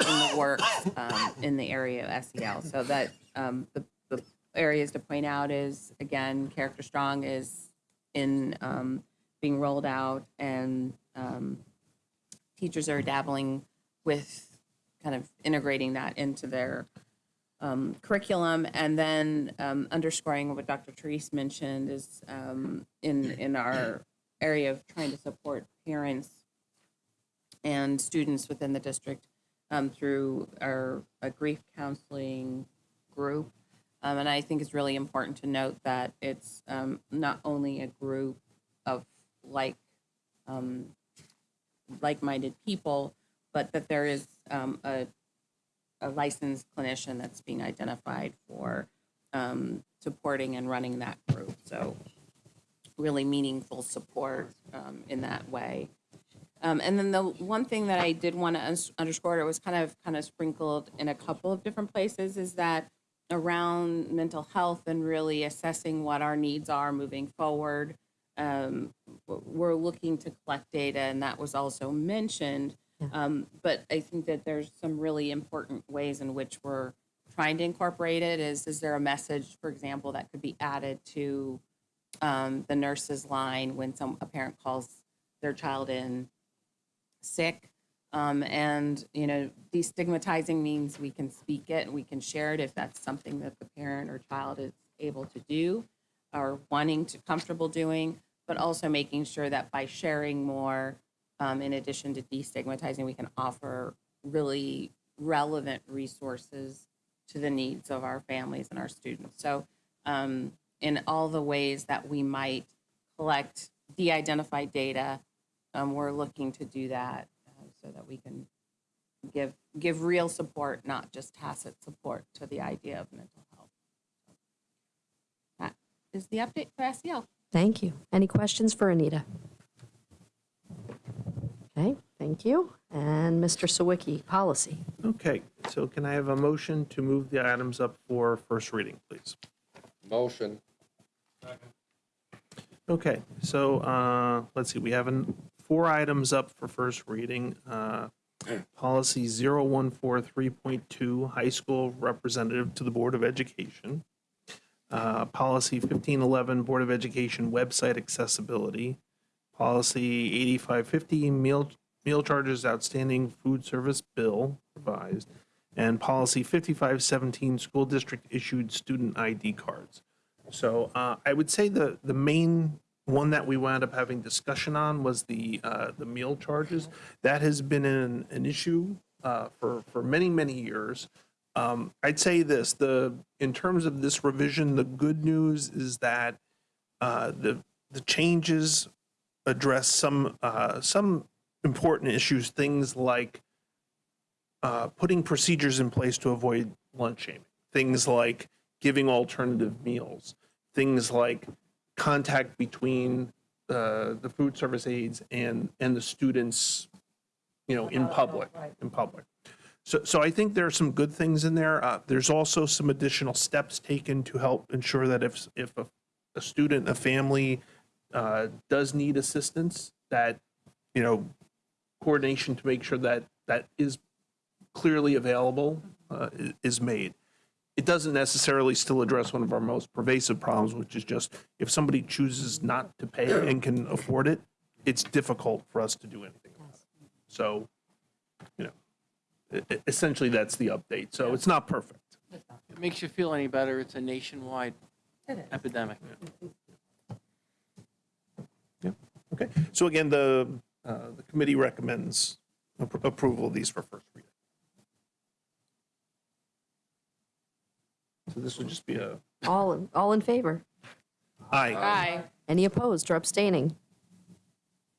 in the works, um, in the area of SEL. So that, um, the areas to point out is, again, Character Strong is in, um, being rolled out and, um, teachers are dabbling with kind of integrating that into their um, curriculum. And then um, underscoring what Dr. Treece mentioned is um, in, in our area of trying to support parents and students within the district um, through our a grief counseling group. Um, and I think it's really important to note that it's um, not only a group of like um, like-minded people, but that there is um, a, a licensed clinician that's being identified for um, supporting and running that group. So really meaningful support um, in that way. Um, and then the one thing that I did want to underscore, it was kind of kind of sprinkled in a couple of different places, is that around mental health and really assessing what our needs are moving forward. Um, we're looking to collect data, and that was also mentioned. Um, but I think that there's some really important ways in which we're trying to incorporate it. Is is there a message, for example, that could be added to um, the nurse's line when some a parent calls their child in sick? Um, and you know, destigmatizing means we can speak it and we can share it if that's something that the parent or child is able to do or wanting to comfortable doing, but also making sure that by sharing more, um, in addition to destigmatizing, we can offer really relevant resources to the needs of our families and our students. So, um, in all the ways that we might collect de-identified data, um, we're looking to do that so that we can give give real support, not just tacit support to the idea of mental health. That is the update for SEL. Thank you. Any questions for Anita? Okay, thank you. And Mr. Sawicki, policy. Okay, so can I have a motion to move the items up for first reading, please? Motion. Okay, so uh, let's see, we have an- four items up for first reading. Uh, Policy 0143.2, high school representative to the Board of Education. Uh, Policy 1511, Board of Education website accessibility. Policy 8550, meal, meal charges outstanding food service bill revised. And Policy 5517, school district issued student ID cards. So uh, I would say the, the main one that we wound up having discussion on was the, uh, the meal charges. That has been an, an issue uh, for, for many, many years. Um, I'd say this, the, in terms of this revision, the good news is that uh, the, the changes address some, uh, some important issues, things like uh, putting procedures in place to avoid lunch shaming, things like giving alternative meals, things like contact between uh, the food service aides and, and the students, you know, in public, in public. So, so I think there are some good things in there. Uh, There's also some additional steps taken to help ensure that if, if a, a student, a family uh, does need assistance, that, you know, coordination to make sure that that is clearly available uh, is made. It doesn't necessarily still address one of our most pervasive problems, which is just if somebody chooses not to pay and can afford it, it's difficult for us to do anything about it. So, you know, essentially that's the update. So it's not perfect. If it makes you feel any better, it's a nationwide epidemic. Yeah. Okay. So again, the, uh, the committee recommends appro- approval of these for first reading. So this would just be a, All, in- all in favor? aye. Aye. Any opposed or abstaining?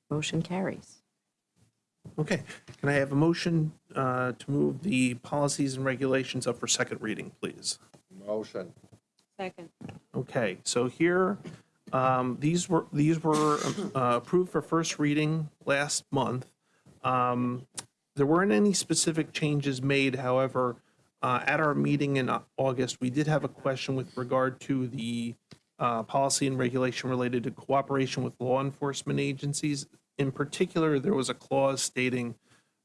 Motion carries. Okay, can I have a motion uh, to move the policies and regulations up for second reading, please? Motion. Second. Okay, so here, um, these were, these were uh, approved for first reading last month. Um, there weren't any specific changes made. However, uh, at our meeting in August, we did have a question with regard to the uh, policy and regulation related to cooperation with law enforcement agencies. In particular, there was a clause stating,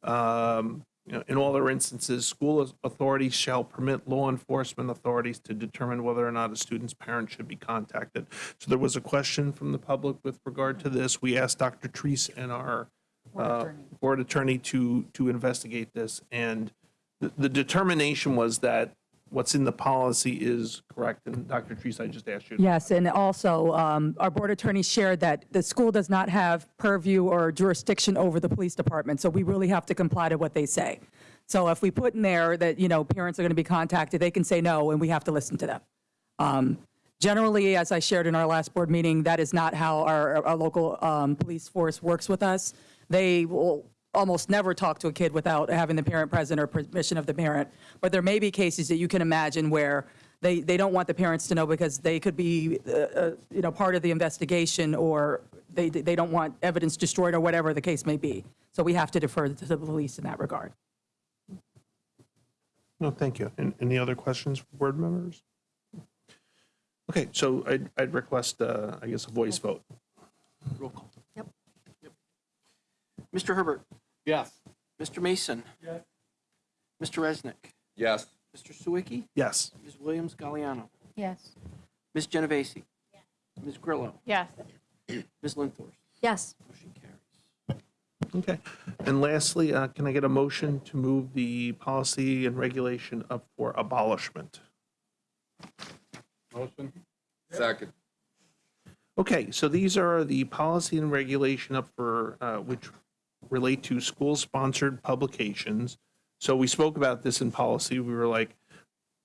um, you know, in all their instances, school authorities shall permit law enforcement authorities to determine whether or not a student's parent should be contacted. So there was a question from the public with regard to this. We asked Dr. Treece and our uh, board attorney to, to investigate this. And the, determination was that what's in the policy is correct. And Dr. Treece, I just asked you. Yes, and also, um, our board attorney shared that the school does not have purview or jurisdiction over the police department, so we really have to comply to what they say. So if we put in there that, you know, parents are going to be contacted, they can say no, and we have to listen to them. Um, Generally, as I shared in our last board meeting, that is not how our, our local um, police force works with us. They will almost never talk to a kid without having the parent present or permission of the parent. But there may be cases that you can imagine where they, they don't want the parents to know because they could be, uh, uh, you know, part of the investigation or they, they don't want evidence destroyed or whatever the case may be. So we have to defer to the police in that regard. No, thank you. And any other questions for board members? Okay, so I'd, I'd request, uh, I guess, a voice vote. Roll call. Yep. Mr. Herbert? Yes. Mr. Mason? Yes. Mr. Resnick? Yes. Mr. Sawicki? Yes. Ms. Williams Galliano? Yes. Ms. Genovese? Ms. Grillo? Yes. Ms. Linthorst? Yes. Motion carries. Okay. And lastly, uh, can I get a motion to move the policy and regulation up for abolishment? Motion? Second. Okay, so these are the policy and regulation up for, uh, which relate to school-sponsored publications. So we spoke about this in policy. We were like,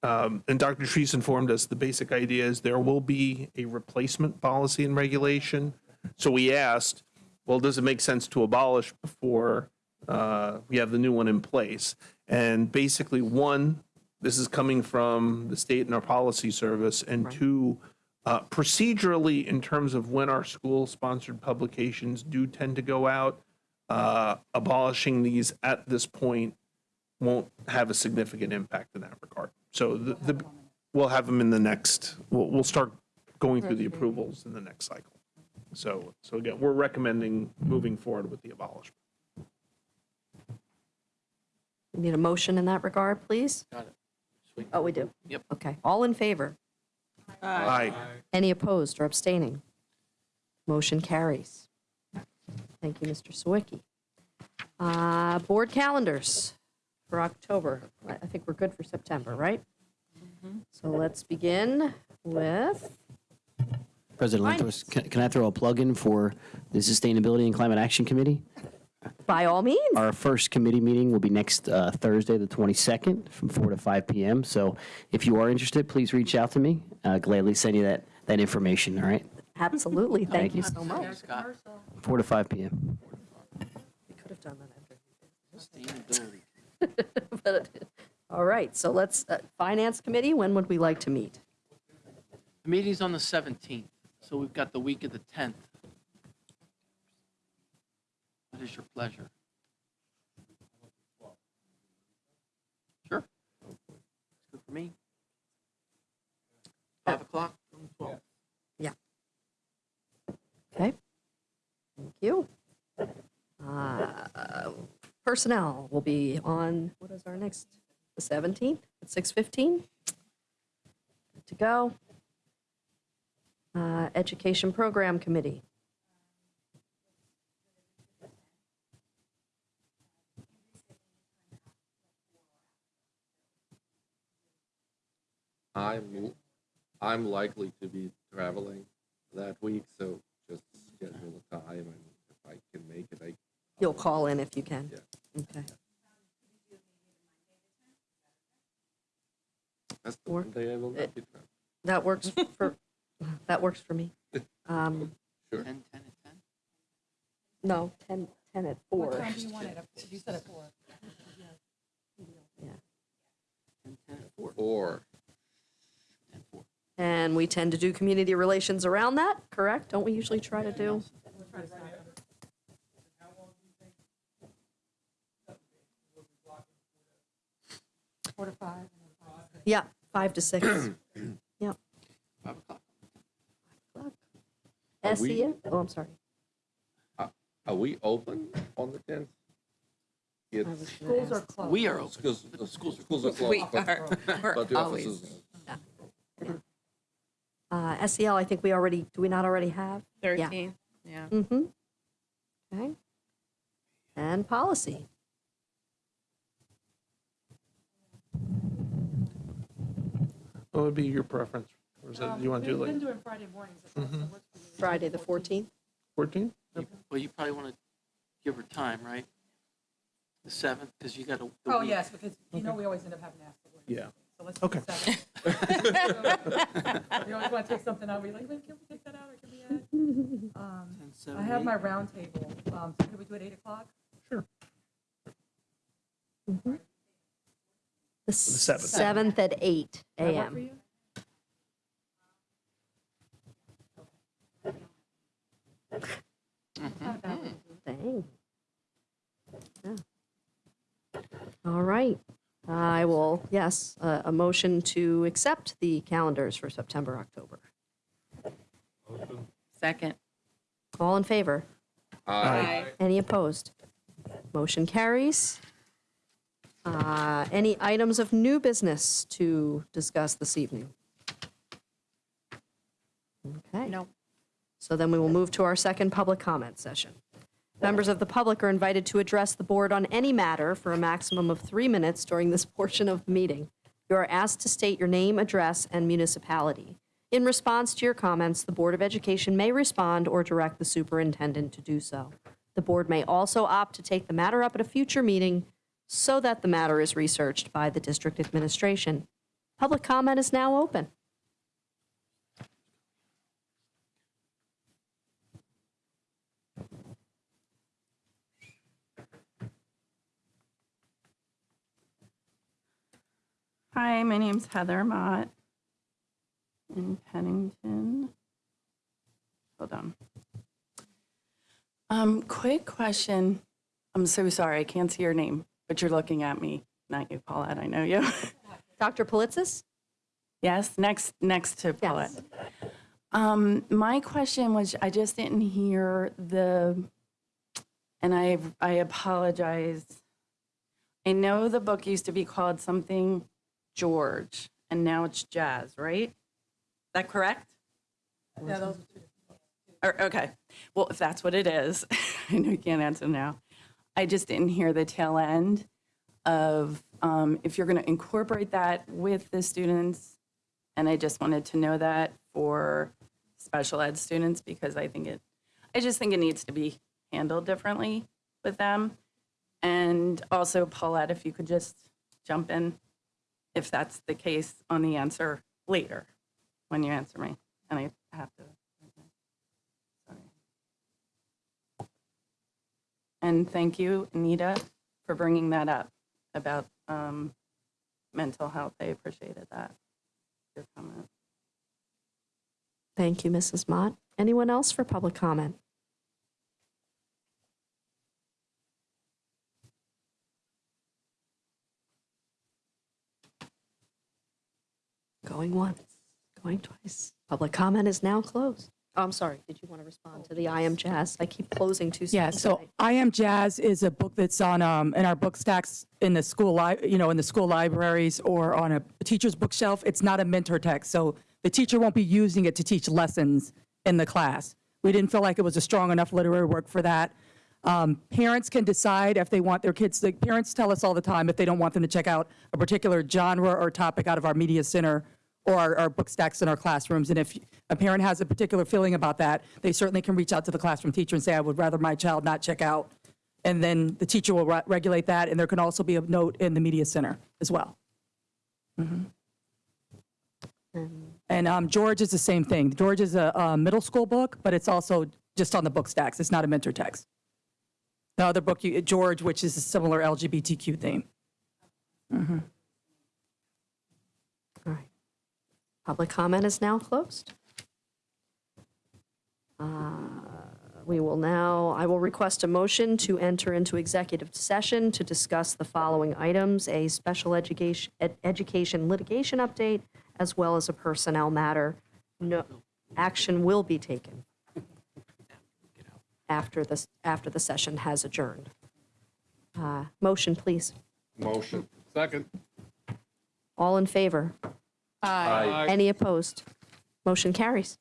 um, and Dr. Treece informed us, the basic idea is there will be a replacement policy and regulation. So we asked, well, does it make sense to abolish before uh, we have the new one in place? And basically, one, this is coming from the state and our policy service, and two, uh, procedurally, in terms of when our school-sponsored publications do tend to go out, uh, abolishing these at this point won't have a significant impact in that regard. So the, the, we'll have them in the next, we'll, we'll start going through the approvals in the next cycle. So, so again, we're recommending moving forward with the abolishment. We Need a motion in that regard, please? Got it. Sweet. Oh, we do? Yep. Okay. All in favor? Aye. Any opposed or abstaining? Motion carries. Thank you, Mr. Sawicki. Uh, Board calendars for October. I I think we're good for September, right? So let's begin with, President Fine. Lantos, can, can I throw a plug in for the Sustainability and Climate Action Committee? by all means. Our first committee meeting will be next uh, Thursday, the 22nd, from 4 to 5 p.m. So if you are interested, please reach out to me. Uh, gladly send you that, that information, all right? Absolutely. Thank Thank you you. so much. Scott, 4 to 5 p.m. We could have done that sustainability. after. But, All right, so let's, uh, Finance Committee, when would we like to meet? The meeting's on the 17th, so we've got the week of the 10th. What is your pleasure? Sure. Good for me. 5 o'clock? Yeah. Okay. Thank you. Uh, Personnel will be on, what is our next, the 17th at 6:15? Good to go. Uh, Education Program Committee. I'm, I'm likely to be traveling that week, so just schedule a time and if I can make it, I. You'll call in if you can. Yeah. Okay. That's the Or- one day I will not be traveling. That works for, that works for me. Um, Sure. 10, 10, and 10? No, 10, 10 at 4. What time do You want it? You said at 4. Yeah. 10, 10, and 4. Or, 10, 4. And we tend to do community relations around that, correct? Don't we usually try to do? Four to five. Yeah, five to six. Yep. Five o'clock. Five o'clock. SEF, oh, I'm sorry. Uh, are we open on the tenth? It's, Schools are closed. We are open. schools, the schools, are We closed, but, we're but the always, offices, uh, SEL, I think we already, do we not already have? Yeah. 13, yeah. Mm-hmm. Okay. And policy. What would be your preference? Or is it, you want to do like doing Friday mornings. Friday, the 14th? 14? Well, you probably want to give her time, right? The seventh, because you got to. Oh, yes, because you know we always end up having to ask for one. Yeah. So let's do Okay. the seventh. You always want to take something out, we're like, wait, can we take that out or can we add? Um, I have my round table, um, so could we do it 8 o'clock? Sure. The seventh. 7th at 8 Does that work for a.m. you? Dang. Yeah. All right. I will, yes, uh, a motion to accept the calendars for September, October. Motion. Second. All in favor? Aye. Any opposed? Motion carries. Uh, Any items of new business to discuss this evening? Okay. No. So then we will move to our second public comment session. Members of the public are invited to address the board on any matter for a maximum of three minutes during this portion of the meeting. You are asked to state your name, address, and municipality. In response to your comments, the Board of Education may respond or direct the superintendent to do so. The board may also opt to take the matter up at a future meeting so that the matter is researched by the district administration. Public comment is now open. Hi, my name's Heather Mott in Pennington. Hold on. Um, quick question. I'm so sorry, I can't see your name, but you're looking at me. Not you, Paulette, I know you. Dr. Pilitsis? Yes, next, next to Paulette. Um, my question was, I just didn't hear the, and I, I apologize. I know the book used to be called something George, and now it's Jazz, right? Is that correct? Yeah, those are two. Or, okay, well, if that's what it is, I know you can't answer now. I just didn't hear the tail end of um, if you're going to incorporate that with the students. And I just wanted to know that for special ed students because I think it, I just think it needs to be handled differently with them. And also, Paulette, if you could just jump in if that's the case on the answer later when you answer me. And I have to. Sorry. And thank you, Anita, for bringing that up about um, mental health. I appreciated that, your comment. Thank you, Mrs. Mott. Anyone else for public comment? Going once, going twice. Public comment is now closed. Oh, I'm sorry. Did you want to respond to the I am Jazz? I keep closing too soon. Yeah, so tonight. I Am Jazz is a book that's on, um, in our book stacks in the school, li- you know, in the school libraries or on a teacher's bookshelf. It's not a mentor text, so the teacher won't be using it to teach lessons in the class. We didn't feel like it was a strong enough literary work for that. Um, Parents can decide if they want their kids, the parents tell us all the time if they don't want them to check out a particular genre or topic out of our media center or our, our book stacks in our classrooms. And if a parent has a particular feeling about that, they certainly can reach out to the classroom teacher and say, I would rather my child not check out. And then the teacher will re- regulate that, and there can also be a note in the media center as well. Mhm. And um, George is the same thing. George is a, a middle school book, but it's also just on the book stacks. It's not a mentor text. The other book, you, George, which is a similar LGBTQ theme. Mhm. All right. Public comment is now closed. Uh, We will now, I will request a motion to enter into executive session to discuss the following items, a special education, ed- education litigation update, as well as a personnel matter. No, action will be taken after this, after the session has adjourned. Uh, Motion, please. Motion. Second. All in favor? Aye. Any opposed? Motion carries.